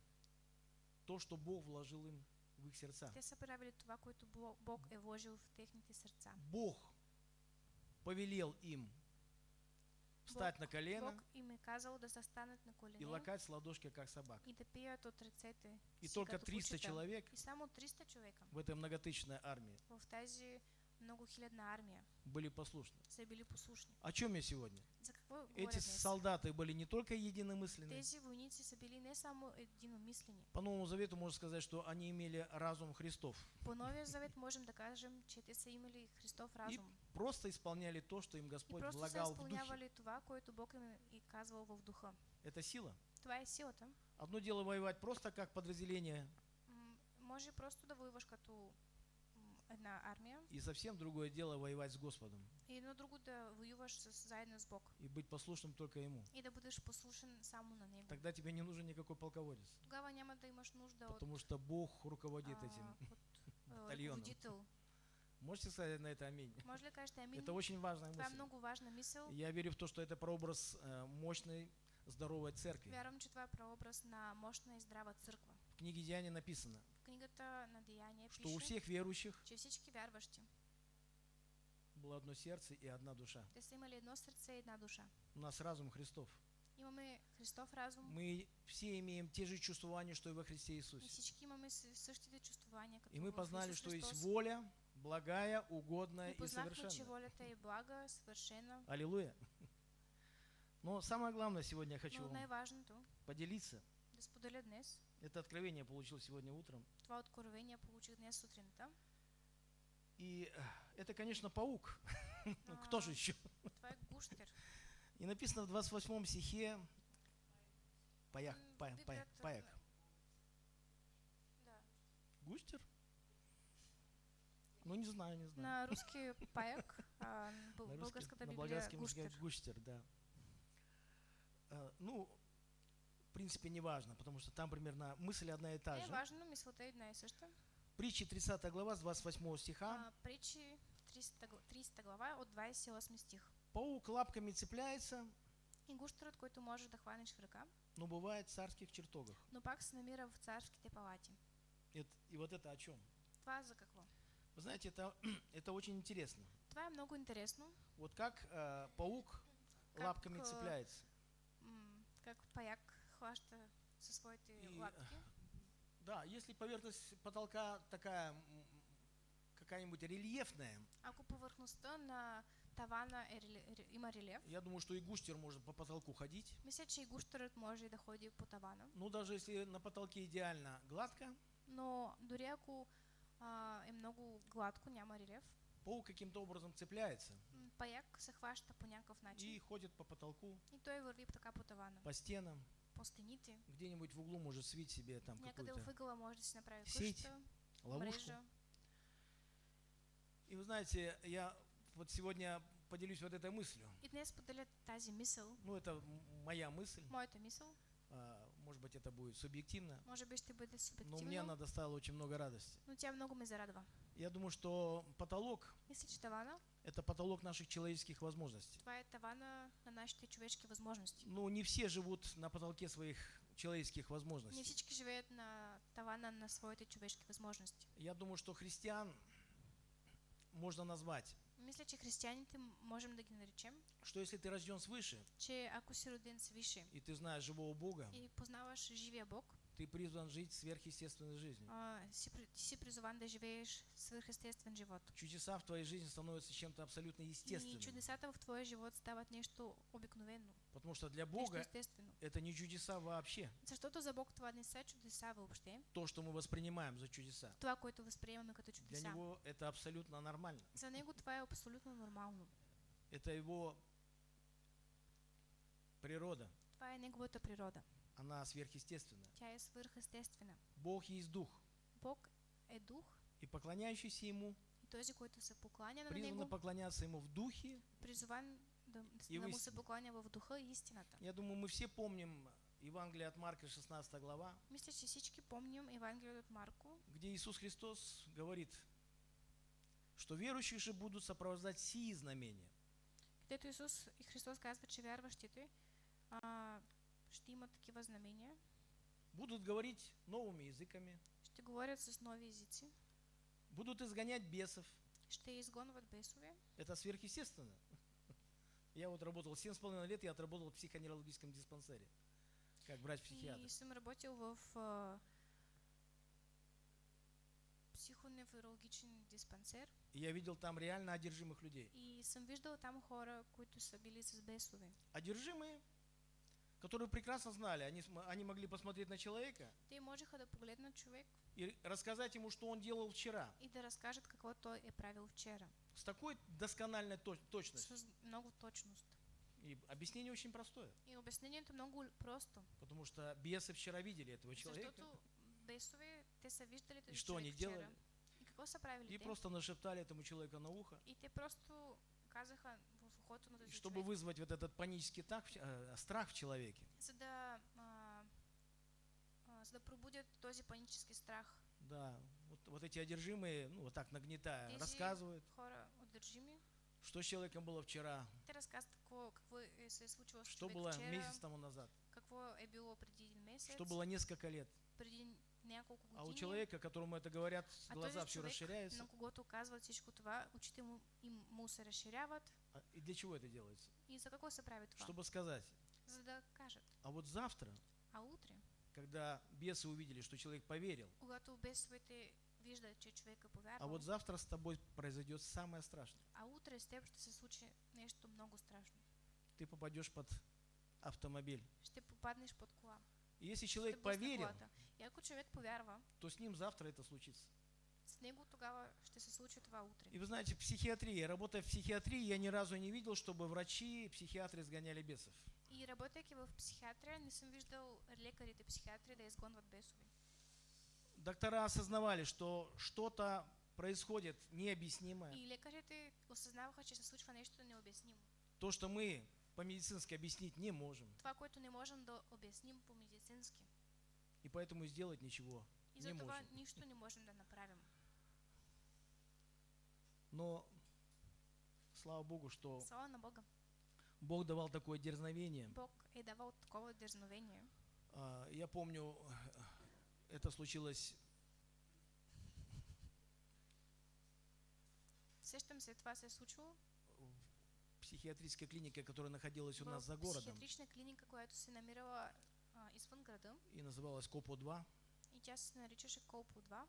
то, что Бог вложил им в их сердца. Те са правили това, което Бо- Бог е вложил в техните сърца. Бог повелел им встать на колено Бог им е казал да на и колене лакать с ладошки, как собака. и да пият от ръцете И си только като 300 кучета. человек И само 300 човека в этой многотысячной армии в тази многохилядна армия были послушны. са били послушни. О чем я сегодня? За говоря Эти солдаты были не только единомысленны, Тези не само по Новому Завету можно сказать, что они имели разум Христов. По Новия Завет можем кажем, че те са имали Христов разум. Просто исполняли то, что им И Господь са влагал в духе. това, което Бог им и казвал в духа. Это сила. Това е силата. Одно дело воевать просто как подразделение, М, Може просто да воюваш като м, една армия и совсем другое дело воевать с Господом и едно друго да воюваш с, заедно с Бог. и быть послушным только Ему. И да бъдеш послушен само на Него. Тогда тебе не нужен никакой полководец, Тогава няма да имаш нужда от, потому что Бог руководит а, этим. а, батальоном. Можете сказать на это аминь? Може ли да кажете амин? Это очень важная мысль. много важна мисъл. Я верю в то, что это прообраз э, мощной, здоровой церкви. Вярвам, че това е прообраз на мощна и здрава църква. В книге Деяния написано, книгата на Деяния что у пише, всех верующих че всички вярващи, было одно сердце и одна душа. те са имали едно сърце и една душа. У нас разум Христов. Имаме Христов разум Мы все имеем те же чувствования, что и во Христе и Иисусе. всички имаме същите чувствования, И мы познали, что есть воля, благая, угодная И и познахме, че совершенная. волята е блага, съвършена. Аллилуйя. Но самое главное сегодня я хочу Но вам поделиться. Это откровение я получил сегодня утром. това откровение получих днес сутринта. И э, это, конечно, паук. Ну, Кто же А, еще? Това е гущер. И написано в 28 стихе паях, паях, Библията- паях. Да. Густер? Ну, не знаю, не знаю. На руски паяк, а на на библия гущер. густер, да. А, Ну, в принципе, не важно, потому что там примерно мысль одна и та Не же. важно, мисълта е една и съща. Притчи 30 глава с 28 стиха. А, Притчи 30, гл- 30 глава от 28 стих. Паук лапками цепляется, И гущерът, който може да хванеш в ръка, но бывает в царских чертогах. но пак се намира в царските палати. Это- и вот это о чем? Това за какво? Вы знаете, это, это очень интересно. Това е много интересно. Вот как э, паук Как, лапками э, цепляется. Как паяк хваща със своите И, лапки. Да, если поверхность потолка такая какая-нибудь рельефная, Ако повърхността на тавана има релеф, я думаю, что и густер может по потолку ходить. мисля, че и гущерът може да ходи по тавана. Ну, даже если на потолке идеально гладко, Но дори ако а, е много гладко, няма релеф, паук каким-то образом цепляется паяк се хваща по някакъв начин и ходит по потолку, и той върви така по тавана. по стенам, По стените, где-нибудь в углу может свить себе там някъде в какую-то ъгъла може да си направи сеть, къща, ловушку. мрежа. И вы знаете, я вот сегодня поделюсь вот этой мыслью. И днес поделя тази мисъл, Ну, это моя мысль. моята мисъл, Может быть, это будет субъективно, може би ще бъде но мне она доставила очень много радости. но тя много ме зарадва. Я думаю, что потолок Мисля, че тавана, – это потолок наших человеческих возможностей. е тавана на нашите човешки възможности. Ну, не все живут на потолке своих человеческих Не возможностей. всички живеят на тавана на своите човешки възможности. Я думаю, что христиан можно назвать, Мисля, че християните можем да ги наречем, что если ты рожден свыше, че ако си роден свише и ты знаешь живого Бога, и познаваш живия Бог, ты призван жить сверхъестественной жизнью. а, си, при- ти си призован да живееш свърхестествен живот. Чудеса в твоей жизни становятся чем-то абсолютно И естественным. чудесата в твоя живот стават нещо обикновено, Потому что для Бога это не чудеса вообще. Защото за Бог това не са чудеса въобще. То, что мы воспринимаем за чудеса. Това, което възприемаме като Для чудеса. него это абсолютно нормально. За него това е абсолютно нормално. Это его природа. Това е неговата природа. Она сверхъестественная. Тя е свърхестествена. Бог есть дух. Бог е дух И поклоняющийся ему и този, който се покланя на него, поклоняться ему в духе. призован да, И да му се покланя в духа и истината. Я думаю, мы все помним Евангелие от Марка, 16 глава, Мисля, че всички помним Евангелието от Марко, где Иисус Христос говорит, что верующих же будут сопровождать сии знамения. където Исус и Христос казва, че вярващите а, ще имат такива знамения, Будут говорить новыми языками, ще говорят с нови езици, будут изгонять бесов. ще изгонват бесове. Это сверхъестественно. Я вот работал 7,5 лет, я отработал в психоневрологическом диспансере, как врач-психиатр. И съм работил в а, психоневрологичен диспансер И я видел там реально одержимых людей. и съм виждал там хора, които са били с бесове. Одержимые, которые прекрасно знали, они, они могли посмотреть на человека Те можеха да погледнат човек и рассказать ему, что он делал вчера, и да разкажат какво той е правил вчера. с такой доскональной точ- точностью. С много точност. И объяснение очень простое, И обяснението е много просто. потому что бесы вчера видели этого человека Защото бесове, те са виждали и что они вчера. делали, И какво са правили и те? просто нашептали этому человеку на ухо, И те просто казаха на и чтобы вызвать вот этот панический так, ч- э, страх в человеке. за а, а, за да пробудят този панически страх. Да, вот, вот эти одержимые, ну вот так нагнетая, Тези рассказывают, хора что с человеком было вчера, с что было вчера, месяц тому назад, какво е било преди един месец, что было несколько лет. преди. А у человека, которому это говорят, а глаза все расширяются. на когото казват всичко това, очите му, им, му се разширяват. А- И для чего это делается? И за какво се прави това? Чтобы сказать, За да кажат. А вот завтра, А утре, когда бесы увидели, что человек поверил, когато бесовете виждат, че човек е а повярвал, вот завтра с тобой произойдет самое страшное. а утре с теб ще се случи нещо много страшно. Ты попадешь под автомобиль. Ще попаднеш под кола. И если человек поверил. И то с ним завтра это случится. с него тогава ще се случи това утре. И вы знаете, в психиатрии, работая в психиатрии, я ни разу не видел, чтобы врачи, психиатры изгоняли бесов. И работейки в психиатрия, не съм виждал лекарите психиатри да изгонват бесове. Доктора осознавали, что что-то происходит необъяснимое. И лекарите осъзнаваха, че се случва нещо необяснимо. То, что мы по-медицински объяснить не можем. Това, което не можем да обясним по-медицински. И поэтому и сделать ничего И не можем. нищо не можем да направим. Но слава Богу, что Слава на Бога. Бог давал такое дерзновение. Бог е давал такова дерзновение. А, Я помню, это случилось Сещам се, това се случило в психиатрической клинике, которая находилась у нас за городом психиатрична клиника, която се намирала извън града. и называлась КОПО-2, И тя се наричаше Колпо 2.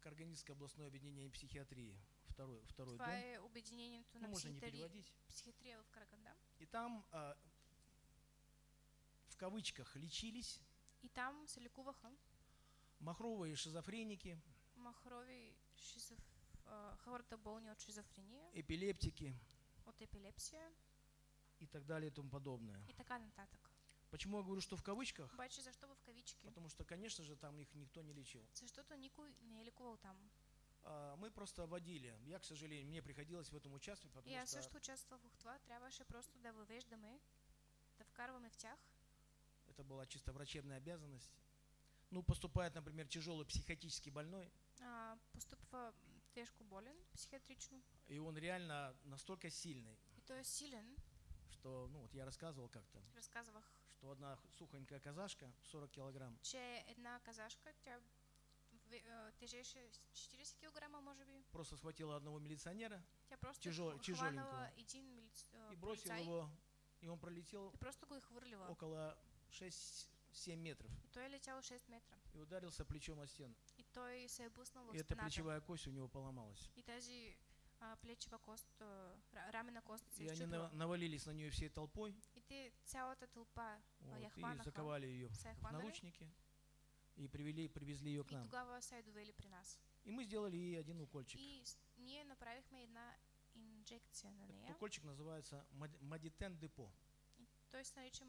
Карганинское областное объединение психиатрии, второй, второй Това дом. е обединението Ну, на можно не психиатри... переводить. психиатрия в Караганда. И там а, в кавычках лечились И там се лекуваха махровые шизофреники, махрови шизоф... хората болни от шизофрения, эпилептики от епилепсия и так далее и тому подобное. и така нататък. Почему я говорю, что в кавычках? Обаче защо в кавички? Потому что, конечно же, там их никто не лечил. Защото никой не е лекувал там. А, Мы просто водили. Я, к сожалению, мне приходилось в этом участвовать, потому аз что също участвах в това. Трябваше просто да въвеждаме, да вкарваме в тях. это была чисто врачебная обязанность. Ну, поступает, например, тяжелый психотически больной, А, постъпва тежко болен, психиатрично. и он реально настолько сильный, И той е силен. что, ну, вот я рассказывал как-то, Разказвах, что одна сухонькая казашка, 40 килограмм, че една казашка, тя а, тежеше 40 кг, може би. просто схватила одного милиционера Тя просто Тяжел- тяжеленького. един милиц... а, и бросила полицай его, и он пролетел и просто е хвърлила. около 6-7 метров И той е летял 6 метра. и ударился плечом о стену. И той се е блъснал в И эта плечевая кость у него поломалась. И тази а, плечева кост, ра- рамена кост се И они навалились на нее всей толпой И те цялата тълпа вот, и заковали ее в наручники и привели, привезли ее к и нам. тогава са я довели при нас. И мы сделали ей один укольчик. И ние направихме една инжекция на Этот нея. укольчик называется мад- Мадитен депо. Той се нарича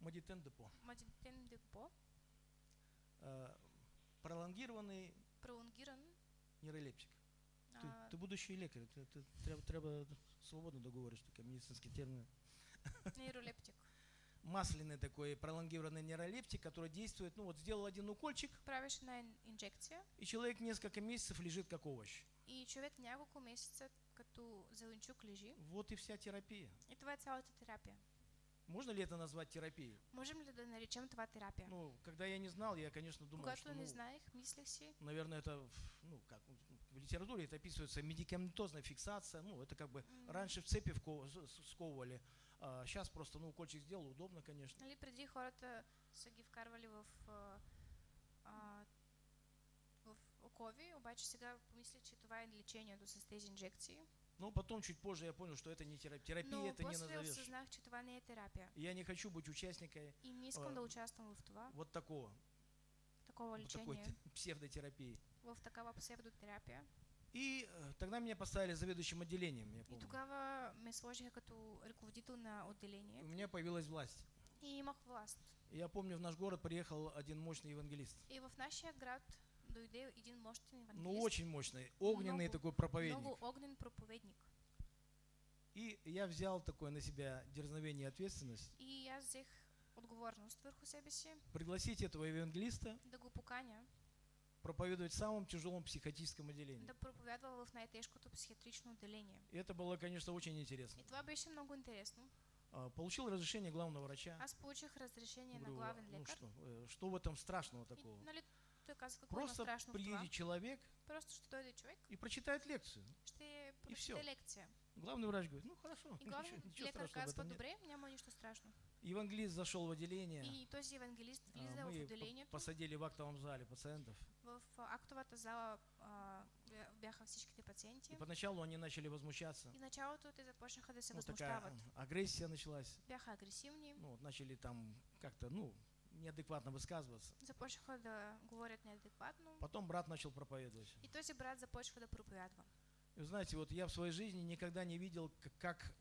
Мадитен депо. мадитен депо, Пролонгированный пролонгиран. нейролептик. Ти, а, ти будущий лікар, ти, ти, треба, треба свободно договориш таке медицинский термин. нейролептик. Масляный такой пролонгированный нейролептик, который действует, ну вот сделал один укольчик, ин- инжекция и человек несколько месяцев лежит как овощ. и човек няколко месеца като зеленчук лежи. Вот и вся терапия. И това е цялата терапия. Можно ли это назвать терапией? Можем ли да наречем това терапия? Ну, когда я не знал, я, конечно, думал, Когато что, не ну, знаех, мислех си, наверное, это, ну, как, в литературе это описывается медикаментозная фиксация, ну, это как бы м, раньше в цепи сковывали, а сейчас просто, ну, укольчик сделал, удобно, конечно. Нали, преди хората са ги вкарвали в, а, в окови, обаче сега помисля, че това е лечението с тези инжекции. Но потом, чуть позже, я понял, что это не терапия. Терапия Но это не назовешь. осъзнах, че това не е терапия. И Я не хочу быть участником И не искам А, да участвам в това, вот такого, такова вот такой псевдотерапии. в такава псевдотерапия. И э, тогда меня поставили заведующим отделением, я И помню. тогава ме сложиха като ръководител на У отделение меня появилась власть. и имах власт. И я помню, в наш город приехал один мощный евангелист. И в един мощен Ну, очень мощный, огненный Много- такой проповедник. много огнен проповедник. И я взял такое на себя дерзновение и ответственность. И аз взех отговорност върху себе си Пригласить этого евангелиста да го поканя проповедовать в самом тяжелом психотическом отделении. да проповядва в най-тежкото психиатрично отделение. И это было, конечно, очень интересно. И това беше много интересно. А, Получил разрешение главного врача. Аз получих разрешение на Говорю, главен ну что, э, что в этом страшного И, такого? нали, Просто приедет человек и прочитает лекцию. прочете лекция. Главный врач говорит, ну хорошо, И главный ничего, ничего страшного в этом нет. няма нищо страшно. Евангелист зашел в отделение, И този евангелист а, влиза в отделението. посадили в актовом зале пациентов. В а, актовата зала а, бя- бяха всичките пациенти. И поначалу они начали возмущаться. И началото те започнаха да се Ну, такая агрессия началась. Бяха агресивни, Ну, вот начали там как-то, ну, неадекватно высказываться. започнаха да говорят неадекватно. Потом брат начал проповедовать. И този брат започва да проповядва. И вы знаете, вот я в своей жизни никогда не видел, как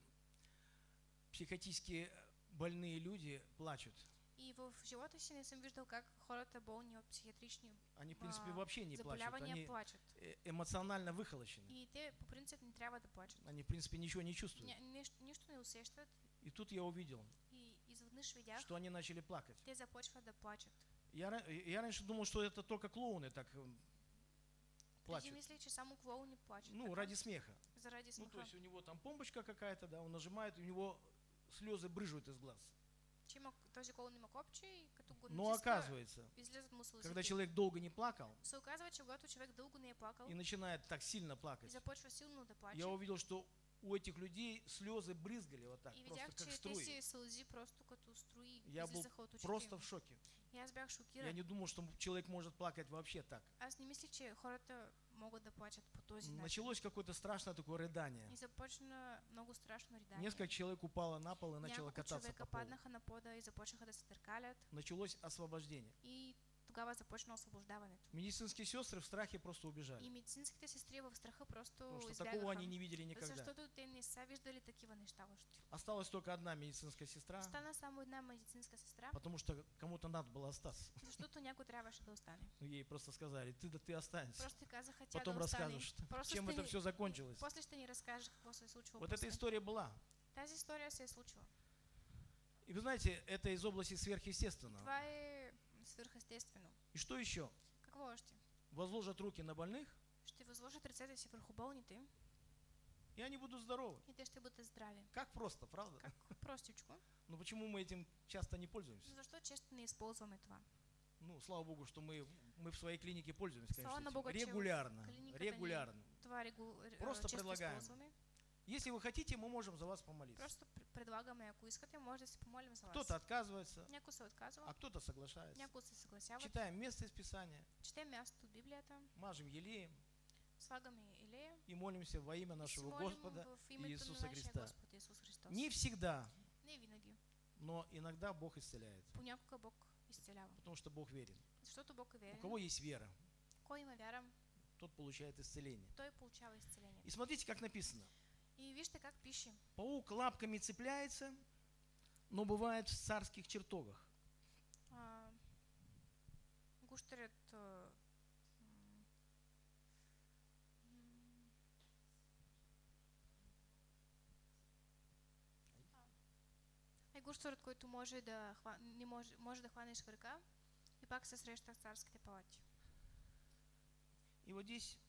психотически больные люди плачут. И в живота си не съм виждал как хората болни от психиатрични Они, в принципе, вообще не плачут. Они плачат. э, эмоционально выхолощены. И те по принцип не трябва да плачат. Они, в принципе, ничего не чувствуют. Нищо, нищо не усещат И тут я увидел, что они начали плакать. Я, я раньше думал, что это только клоуны так э, плачут. Ну, ради смеха. Заради Ну, смеха. то есть у него там помпочка какая-то, да, он нажимает, у него слезы брыжут из глаз. Но оказывается, когда человек долго не плакал и начинает так сильно плакать, я увидел, что у этих людей слезы брызгали вот так, и просто как струи. струи Я был Просто в шоке. Я не думал, что человек может плакать вообще так. Начин. Началось какое-то страшное такое рыдание. Несколько человек упало на пол и начало кататься по полу. Началось освобождение. И тогава започна освобождаването. Медицинские сестры в страхе просто убежали. И медицинските сестри в страха просто Потому что избягаха. такого они не видели никогда. Защото те не са виждали такива неща още. Осталась только одна медицинская сестра, Остана само една медицинска сестра, потому что кому-то надо было остаться. защото някой трябваше да остане. Ну, Ей просто сказали, ты да ты останься. Просто казаха Потом да расскажешь, Просто чем это все закончилось. После ще ни разкажеш какво се случило Вот эта история была. Тази история се е случила. И вы знаете, это из области сверхъестественного. Това е свърхестествено. И что еще? Какво още? Возложат руки на больных, Ще възложат ръцете си върху болните и они будут здоровы. и те ще бъдат здрави. Как просто, правда? Как простичко. Но почему мы этим часто не пользуемся? Защо често не използваме това? Ну, слава богу, что мы, мы в своей клинике пользуемся, Слава конечно, че в регулярно. Регулярно. Това регу... р- Просто предлагаем. използваме. Если вы хотите, мы можем за вас помолиться. Просто пр- предлагаме, ако искате, може да се помолим за вас. Кто-то отказывается, а кто-то соглашается. Читаем место из Писания, Четем място от Библията, мажем елеем и молимся во имя нашего Господа Иисуса Христа. Не всегда, Не винаги. но иногда Бог исцеляет, Понякога Бог изцелява. потому что Бог верен. Защото Бог е У кого есть вера, тот получает исцеление. И смотрите, как написано. И вижте как пише. Паук лапками цепляется, но бывает в царских чертогах. А, а, е гущерът, който може да, не може, може да хванеш в ръка и пак се среща в царските палати. И вот здесь,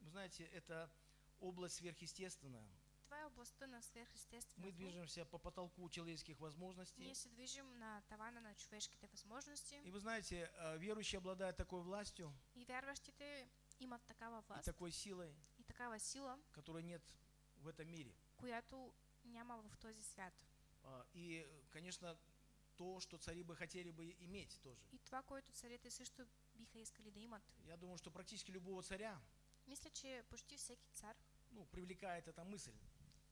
вы знаете, это область сверхъестественная. Това е областта на Мы движемся по потолку человеческих возможностей. Ние се движим на тавана на човешките възможности И вы знаете, э, верующие обладают такой властью и вярващите имат такава и власт такой силой, и такава сила, которой нет в этом мире. която няма в този свят. А, И, конечно, то, что цари бы хотели бы иметь тоже. И това, което царете също биха искали да имат. Я думаю, что практически любого царя Мисля, че почти всеки цар, ну, привлекает эта мысль,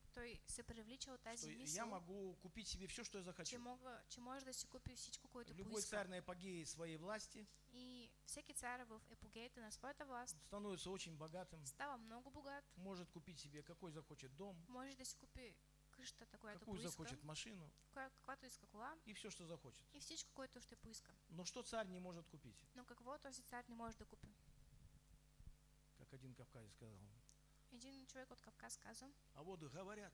той се привлича от что тази я мисъл, могу купить себе все, что я че, захочу. мога, че може да си купи всичко, което Любой поиска. царь на апогее своей власти И всеки цар в епогеята на своята власт становится очень богатым, става много богат, может купить себе какой захочет дом, може да си купи къщата, която какую поиска, захочет машину коя, каквато иска кола и все, что захочет. и всичко, което ще поиска. Но что царь не может купить? Но какво този цар не може да купи? Как один кавказец сказал. Един човек от Кавказ каза, А вот говорят,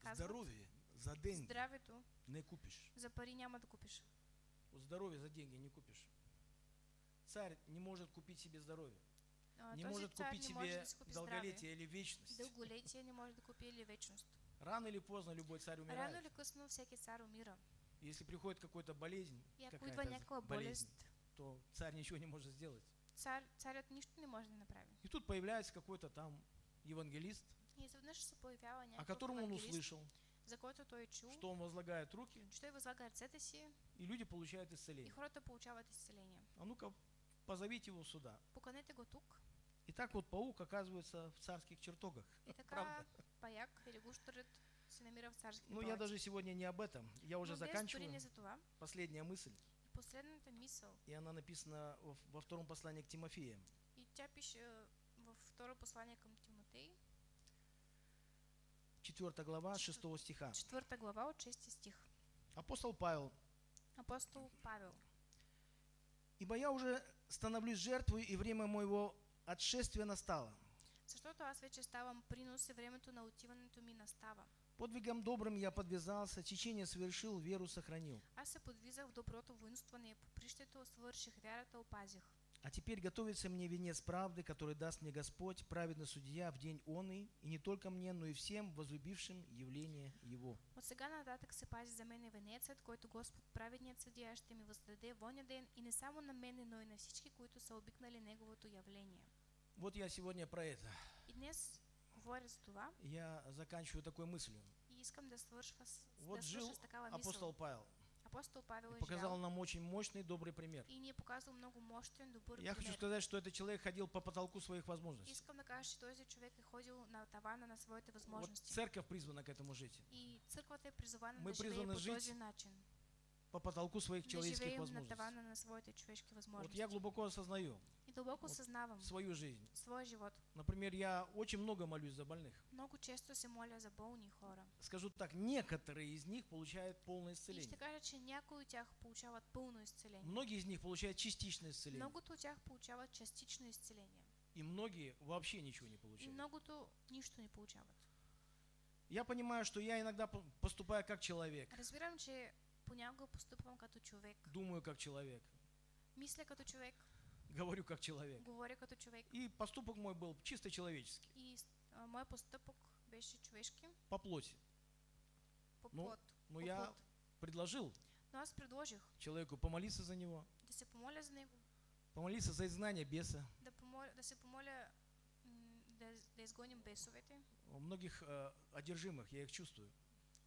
Казват. здоровье за деньги здравето не купишь. за пари няма да купиш. Вот здоровье за деньги не купишь. Царь не может купить себе здоровье, А, не может купить не себе да си купи здраве. долголетие или вечность. Дълголетие не може да купи или вечност. Рано или поздно любой царь Рано умирает. или късно всеки цар умира. Если приходит какой-то болезнь, какая-то болезнь, то царь ничего не может сделать. цар, царят нищо не може да направи. И тут появляется какой-то там евангелист, И о котором он услышал, за който той чул, что он возлагает руки, че той възлага ръцете си и люди получают и исцеление. хората получават изцеление. А ну-ка, позовите его сюда. Поканете го тук. И так вот паук оказывается в царских чертогах. И така Правда? паяк или гущерът се намира в царските Ну, я даже сегодня не об этом. Я уже Но заканчиваю. за това. Последняя мысль. И последната мисъл. И она написана во, во втором послании к Тимофею. И тя пише във второ послание към Тимотей, 4 глава, 6 стиха. четвърта глава от 6 стих. Апостол Павел. Апостол Павел. «Ибо я уже становлюсь жертвой, и время моего отшествия настало. Защото аз вече ставам принос и времето на отиването ми настава. Подвигом добрым я подвязался, течение совершил, веру сохранил. Аз се подвизах в доброто воинстване, попрището свърших, вярата опазих. А теперь готовится мне венец правды, который даст мне Господь, праведный судья, в день он и, и не только мне, но и всем возлюбившим явление Его». От сега нататък се пази за мене венецът, който Господ, праведният съдия, ще ми въздаде в оня ден и не само на мене, но и на всички, които са обикнали Неговото явление. Вот я сегодня про это. И днес говоря за това Я заканчиваю такой мыслью. и искам да свършва Вот да жил такава мисъл. апостол Павел Апостол Павел и показал нам очень мощный, добрый пример. и ни е показал много мощен, добър Я хочу пример. сказать, что этот человек ходил по потолку своих возможностей. Искам да кажа, че този човек е ходил на тавана на своите Вот възможности. церковь призвана к этому жить. И църквата е призована Мы да призваны жить начин. По потолку своих Да человеческих на возможностей. на своите човешки Вот я глубоко осознаю И дълбоко вот свою жизнь. своя живот. Например, я очень много молюсь за больных. Много често се моля за болни хора. Скажу так, некоторые из них получают полное И ще исцеление. кажа, че някои от тях получават пълно изцеление. Многие из них получают частичное исцеление. Многото от тях получават частично изцеление. И многие вообще ничего не И получают. многото нищо не получават. Я понимаю, что я иногда по- поступаю как человек, Разбирам, че понякога постъпвам като човек. думаю как человек, Мисля като човек, говорю как человек. говоря като човек. И поступок мой был чисто человеческий, И а, моят постъпок беше човешки по плоти. по Ну, плод. Но по я предложил Но аз предложих человеку помолиться за него, да се помоля за него, помолиться за изгнание беса. да, помоля, да се помоля да, да изгоним бесовете. У многих э, одержимых, я их чувствую.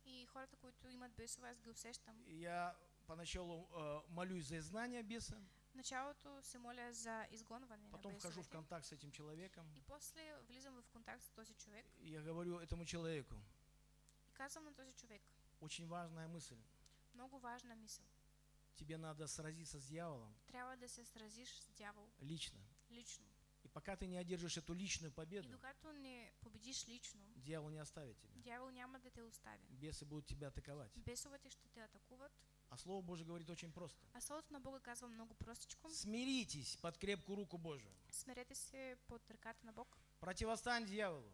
И хората, които имат бесове, аз ги усещам. Я поначалу э, молюсь за изгнание беса, началото се моля за изгонване потом на вхожу в контакт с этим человеком, И после влизам в контакт с този човек и я говорю этому человеку, и казвам на този човек, очень важная мысль, много важна мисъл. тебе надо сразиться с дьяволом Трябва да се сразиш с дявол лично. лично. И пока ты не одержишь эту личную И победу, докато не победиш лично, дьявол не оставит тебя. дявол няма да те остави. Бесы будут тебя атаковать. Бесовете ще те атакуват, А Слово Божье говорит очень просто. а Словото на Бога казва много простичко. Смиритесь под крепкую руку Божию. Смерете се под ръката на Бог, Противостань дьяволу,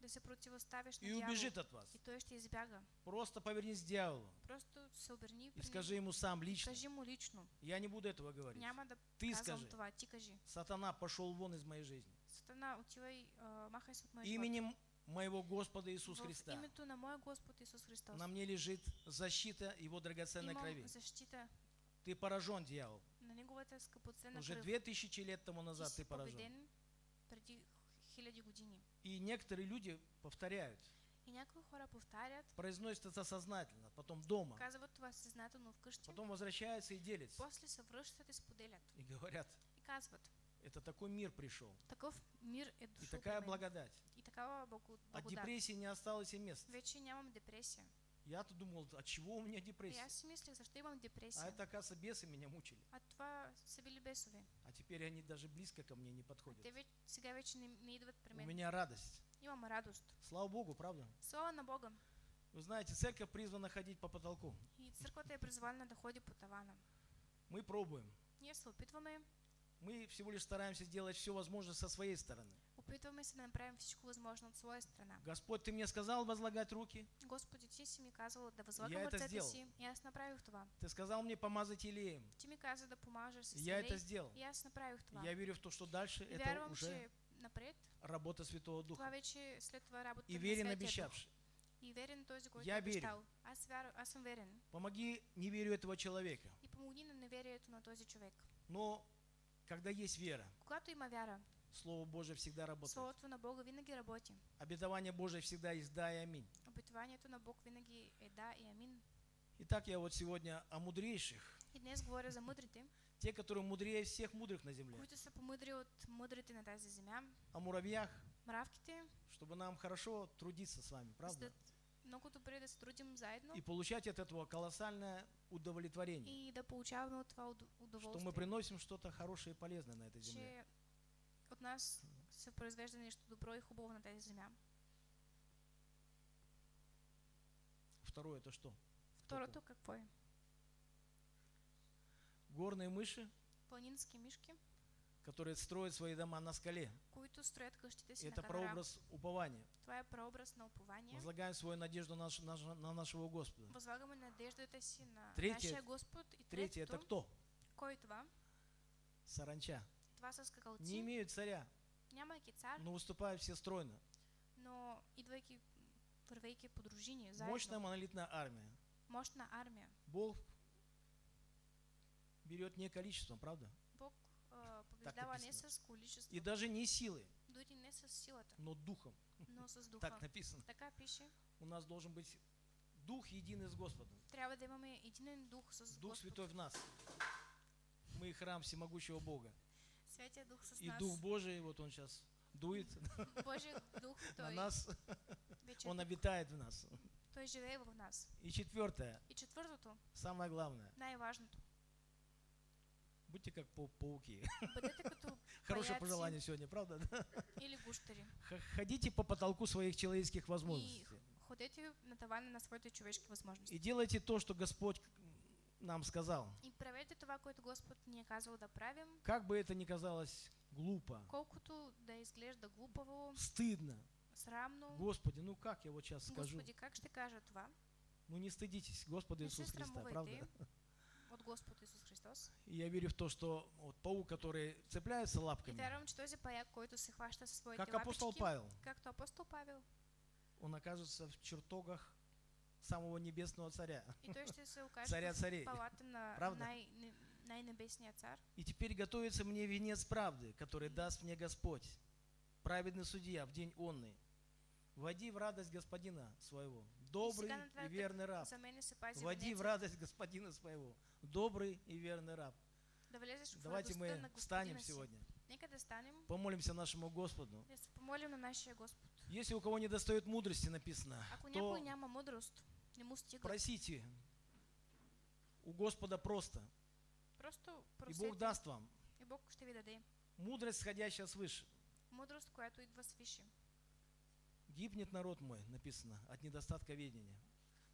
да се противоставиш на и убежит от вас. И той ще избяга. Просто повернись к дьяволу Просто се оберни и скажи ему сам лично. Кажи му лично. Я не буду этого говорить. Няма да Ты скажи. това. Ти кажи. Сатана пошел вон из моей жизни. Сатана, отивай, а, махай се от живот. Именем моего Господа Иисуса Христа името на моя Господ Исус Христос. на мне лежит защита Его драгоценной Имам крови. защита Ты поражен, дьявол. на неговата скъпоценна Уже две тысячи лет тому назад ты поражен. победен преди хиляди години. И некоторые люди повторяют, И някои хора повтарят, произносят это сознательно, потом дома, казват това съзнателно вкъщи, потом возвращаются и делятся. после се връщат и споделят. И говорят, И казват, это такой мир пришел. такъв мир е И такая благодать. И такава благо- От депрессии не осталось и места. Вече нямам депресия. Я-то думал, от чего у меня И депрессия? аз си мислех, защо имам депресия. А это, оказывается, бесы меня мучили. А това са били бесове. А теперь они даже близко ко мне не А подходят. те вече, сега вече не, не идват при У мен. меня радость. Имам радост. Слава Богу, правда? Слава на Бога. Вы знаете, церковь призвана ходить по потолку. И църквата е призвана да ходи по тавана. Мы пробуем. Ние се опитваме, Мы всего лишь стараемся сделать все возможное со своей стороны. Опитваме се да направим всичко възможно от своя страна. Господь, Ты мне сказал возлагать руки. Господи, ти си ми казал да Я възлагам это сделал. И аз направих това. Ты сказал мне помазать илеем. Ти ми каза да помажеш с Я это сделал. И аз направих това. Я верю в то, что дальше это уже напред работа Святого Духа. И верен обещавший. И верен който Я верю. Аз, вяр... аз съм верен. Помоги неверию этого человека. И помогни на неверието на този човек. Но когда есть вера, Когато има вяра, Слово Божие всегда работает. Словото на Бога винаги работи. Обетование Божие всегда есть да и аминь. Обетованието на Бог винаги е да и амин. Итак, я вот сегодня о мудрейших, И днес говоря за мудрите, те, которые мудрее всех мудрых на земле, които са помъдри от мудрите на тази земя, о муравьях, мравките, чтобы нам хорошо трудиться с вами, правда? да много добре да се трудим заедно И получать от этого колоссальное удовлетворение, и да получаваме от това уд- что мы удоволствие, приносим что-то хорошее и полезное на этой земле. От нас се произвежда нещо добро и хубаво на тази земя. Второе это что? Второто какво е? Горные мыши, Планински мишки, которые строят свои дома на скале. които строят къщите си Это на прообраз упования. Е прообраз на упование. Возлагаем свою надежду на, наш- на нашего Господа. Възлагаме надеждата си на Третие- нашия Господ. И Третье это третото, кто? кой това? Саранча. Не имеют царя, но выступают все стройно. но идвайки, вървейки по дружини, заедно. Мощная монолитная армия. Мощна армия. Бог берет не количеством, правда? Бог а, побеждава не с количеството, И даже не силой, дори не с силата, но духом. но с духа. Так написано. Така пише. У нас должен быть дух единый с Господом. Трябва да имаме единен дух с Дух. Святой в нас. Мы храм всемогущего Бога. Святия Дух с И нас. Дух Божий, вот он сейчас дует Божий Дух, на нас, он обитает в нас. Той живее в нас. И четвертое, И четвъртото, самое главное, най-важното. будьте как пау- пауки. Хорошее пожелание сегодня, правда? да? или. Х- Ходите по потолку своих человеческих И возможностей. ходете на тавана на своите човешки възможности. И делайте то, что Господь нам сказал. И правете това, което Господ ни е казал да правим, Как бы это ни казалось глупо, колкото да изглежда глупаво, стыдно. срамно. Господи, ну как я вот сейчас скажу? Господи, как ще кажа това? Ну не стыдитесь Господа се Иисуса Христа, правда? срамувайте от Господ Исус Христос. И я верю в то, что вот паук, который цепляется И лапками, вярвам, че този паяк, който се хваща със своите как апостол Павел, както апостол Павел, он окажется в чертогах самого небесного царя, и се окаже царя царей. на Правда? най, цар. И теперь готовится мне венец правды, который даст мне Господь, праведный судья в день онный. Води в радость господина своего, добрый и верный раб. Води в радость господина своего, добрый и верный раб. да Давайте мы встанем сегодня, помолимся нашему Господу. помолим на нашия Господ. Если у кого не достает мудрости, написано, Ако то не просите у Господа просто, просто и Бог даст вам и Бог ще ви даде мудрость, сходящая свыше. мъдрост, която идва свише. Гибнет народ мой, написано, от недостатка ведения.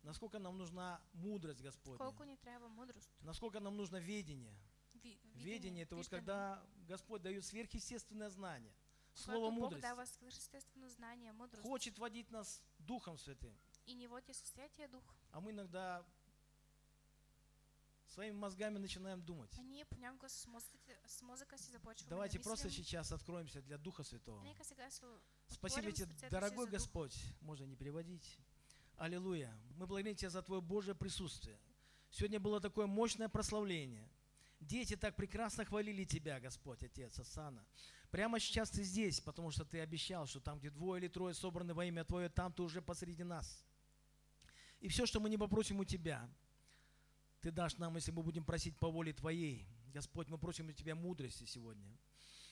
Насколько нам нужна мудрость Господня? Колко ни трябва мъдрост. Насколько нам нужно ведение? Ви, Ведение это вот когда Господь дает сверхъестественное знание, слово Бог мудрости, дава свърхъестествено знание, мъдрост хочет водить нас Духом Святым. и ни води със Святия Дух. А мы иногда своими мозгами начинаем думать. Давайте да просто сейчас откроемся для Духа Святого. Спасибо тебе, дорогой. Господь. Можно не переводить. Аллилуйя. Мы благодарим Тебя за Твое Божье присутствие. Сегодня было такое мощное прославление. Дети так прекрасно хвалили Тебя, Господь, Отец, Асана. Прямо сейчас Ты здесь, потому что Ты обещал, что там, где двое или трое собраны во имя Твое, там Ты уже посреди нас. И все, что мы не попросим у Тебя, Ты дашь нам, если мы будем просить по воле Твоей. Господь, мы просим у Тебя мудрости сегодня.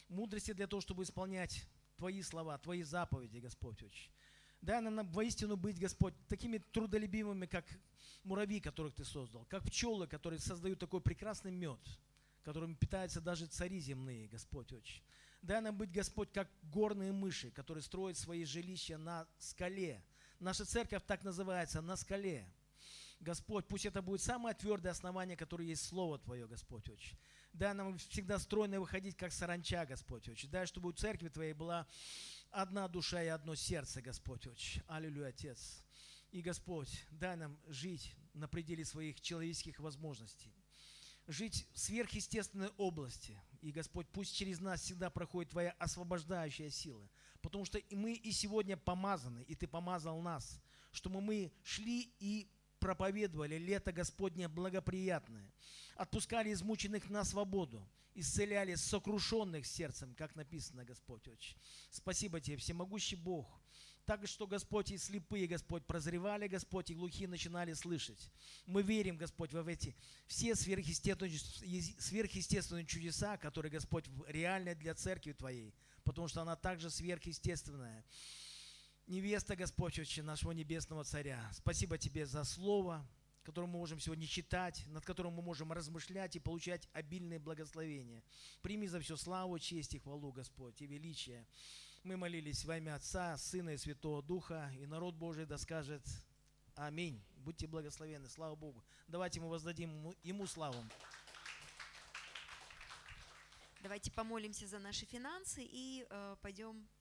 Мудрости для того, чтобы исполнять Твои слова, Твои заповеди, Господь, очень. Дай нам воистину быть, Господь, такими трудолюбивыми, как муравьи, которых Ты создал, как пчелы, которые создают такой прекрасный мед, которым питаются даже цари земные, Господь, очень. Дай нам быть, Господь, как горные мыши, которые строят свои жилища на скале. Наша церковь так называется, на скале. Господь, пусть это будет самое твердое основание, которое есть Слово Твое, Господь, очень. Дай нам всегда стройно выходить, как саранча, Господь, очень. Дай, чтобы у церкви Твоей была одна душа и одно сердце, Господь, очень. Аллилуйя, Отец. И, Господь, дай нам жить на пределе своих человеческих возможностей. Жить в сверхъестественной области. И, Господь, пусть через нас всегда проходит Твоя освобождающая сила. Потому что мы и сегодня помазаны, и Ты помазал нас, чтобы мы шли и проповедовали лето Господне благоприятное, отпускали измученных на свободу, исцеляли сокрушенных сердцем, как написано, Господь Отче. Спасибо Тебе, всемогущий Бог. Так что, Господь, и слепые, Господь, прозревали, Господь, и глухие начинали слышать. Мы верим, Господь, в эти все сверхъестественные, сверхъестественные чудеса, которые, Господь, реальны для церкви Твоей, потому что она также сверхъестественная. Невеста, Господь, нашего Небесного Царя. Спасибо Тебе за Слово, которое мы можем сегодня читать, над которым мы можем размышлять и получать обильные благословения. Прими за все славу, честь и хвалу, Господь, и величие. Мы молились во имя Отца, Сына и Святого Духа, и народ Божий да скажет Аминь. Будьте благословенны, слава Богу. Давайте мы воздадим Ему славу. Давайте помолимся за наши финансы и э, пойдем пить.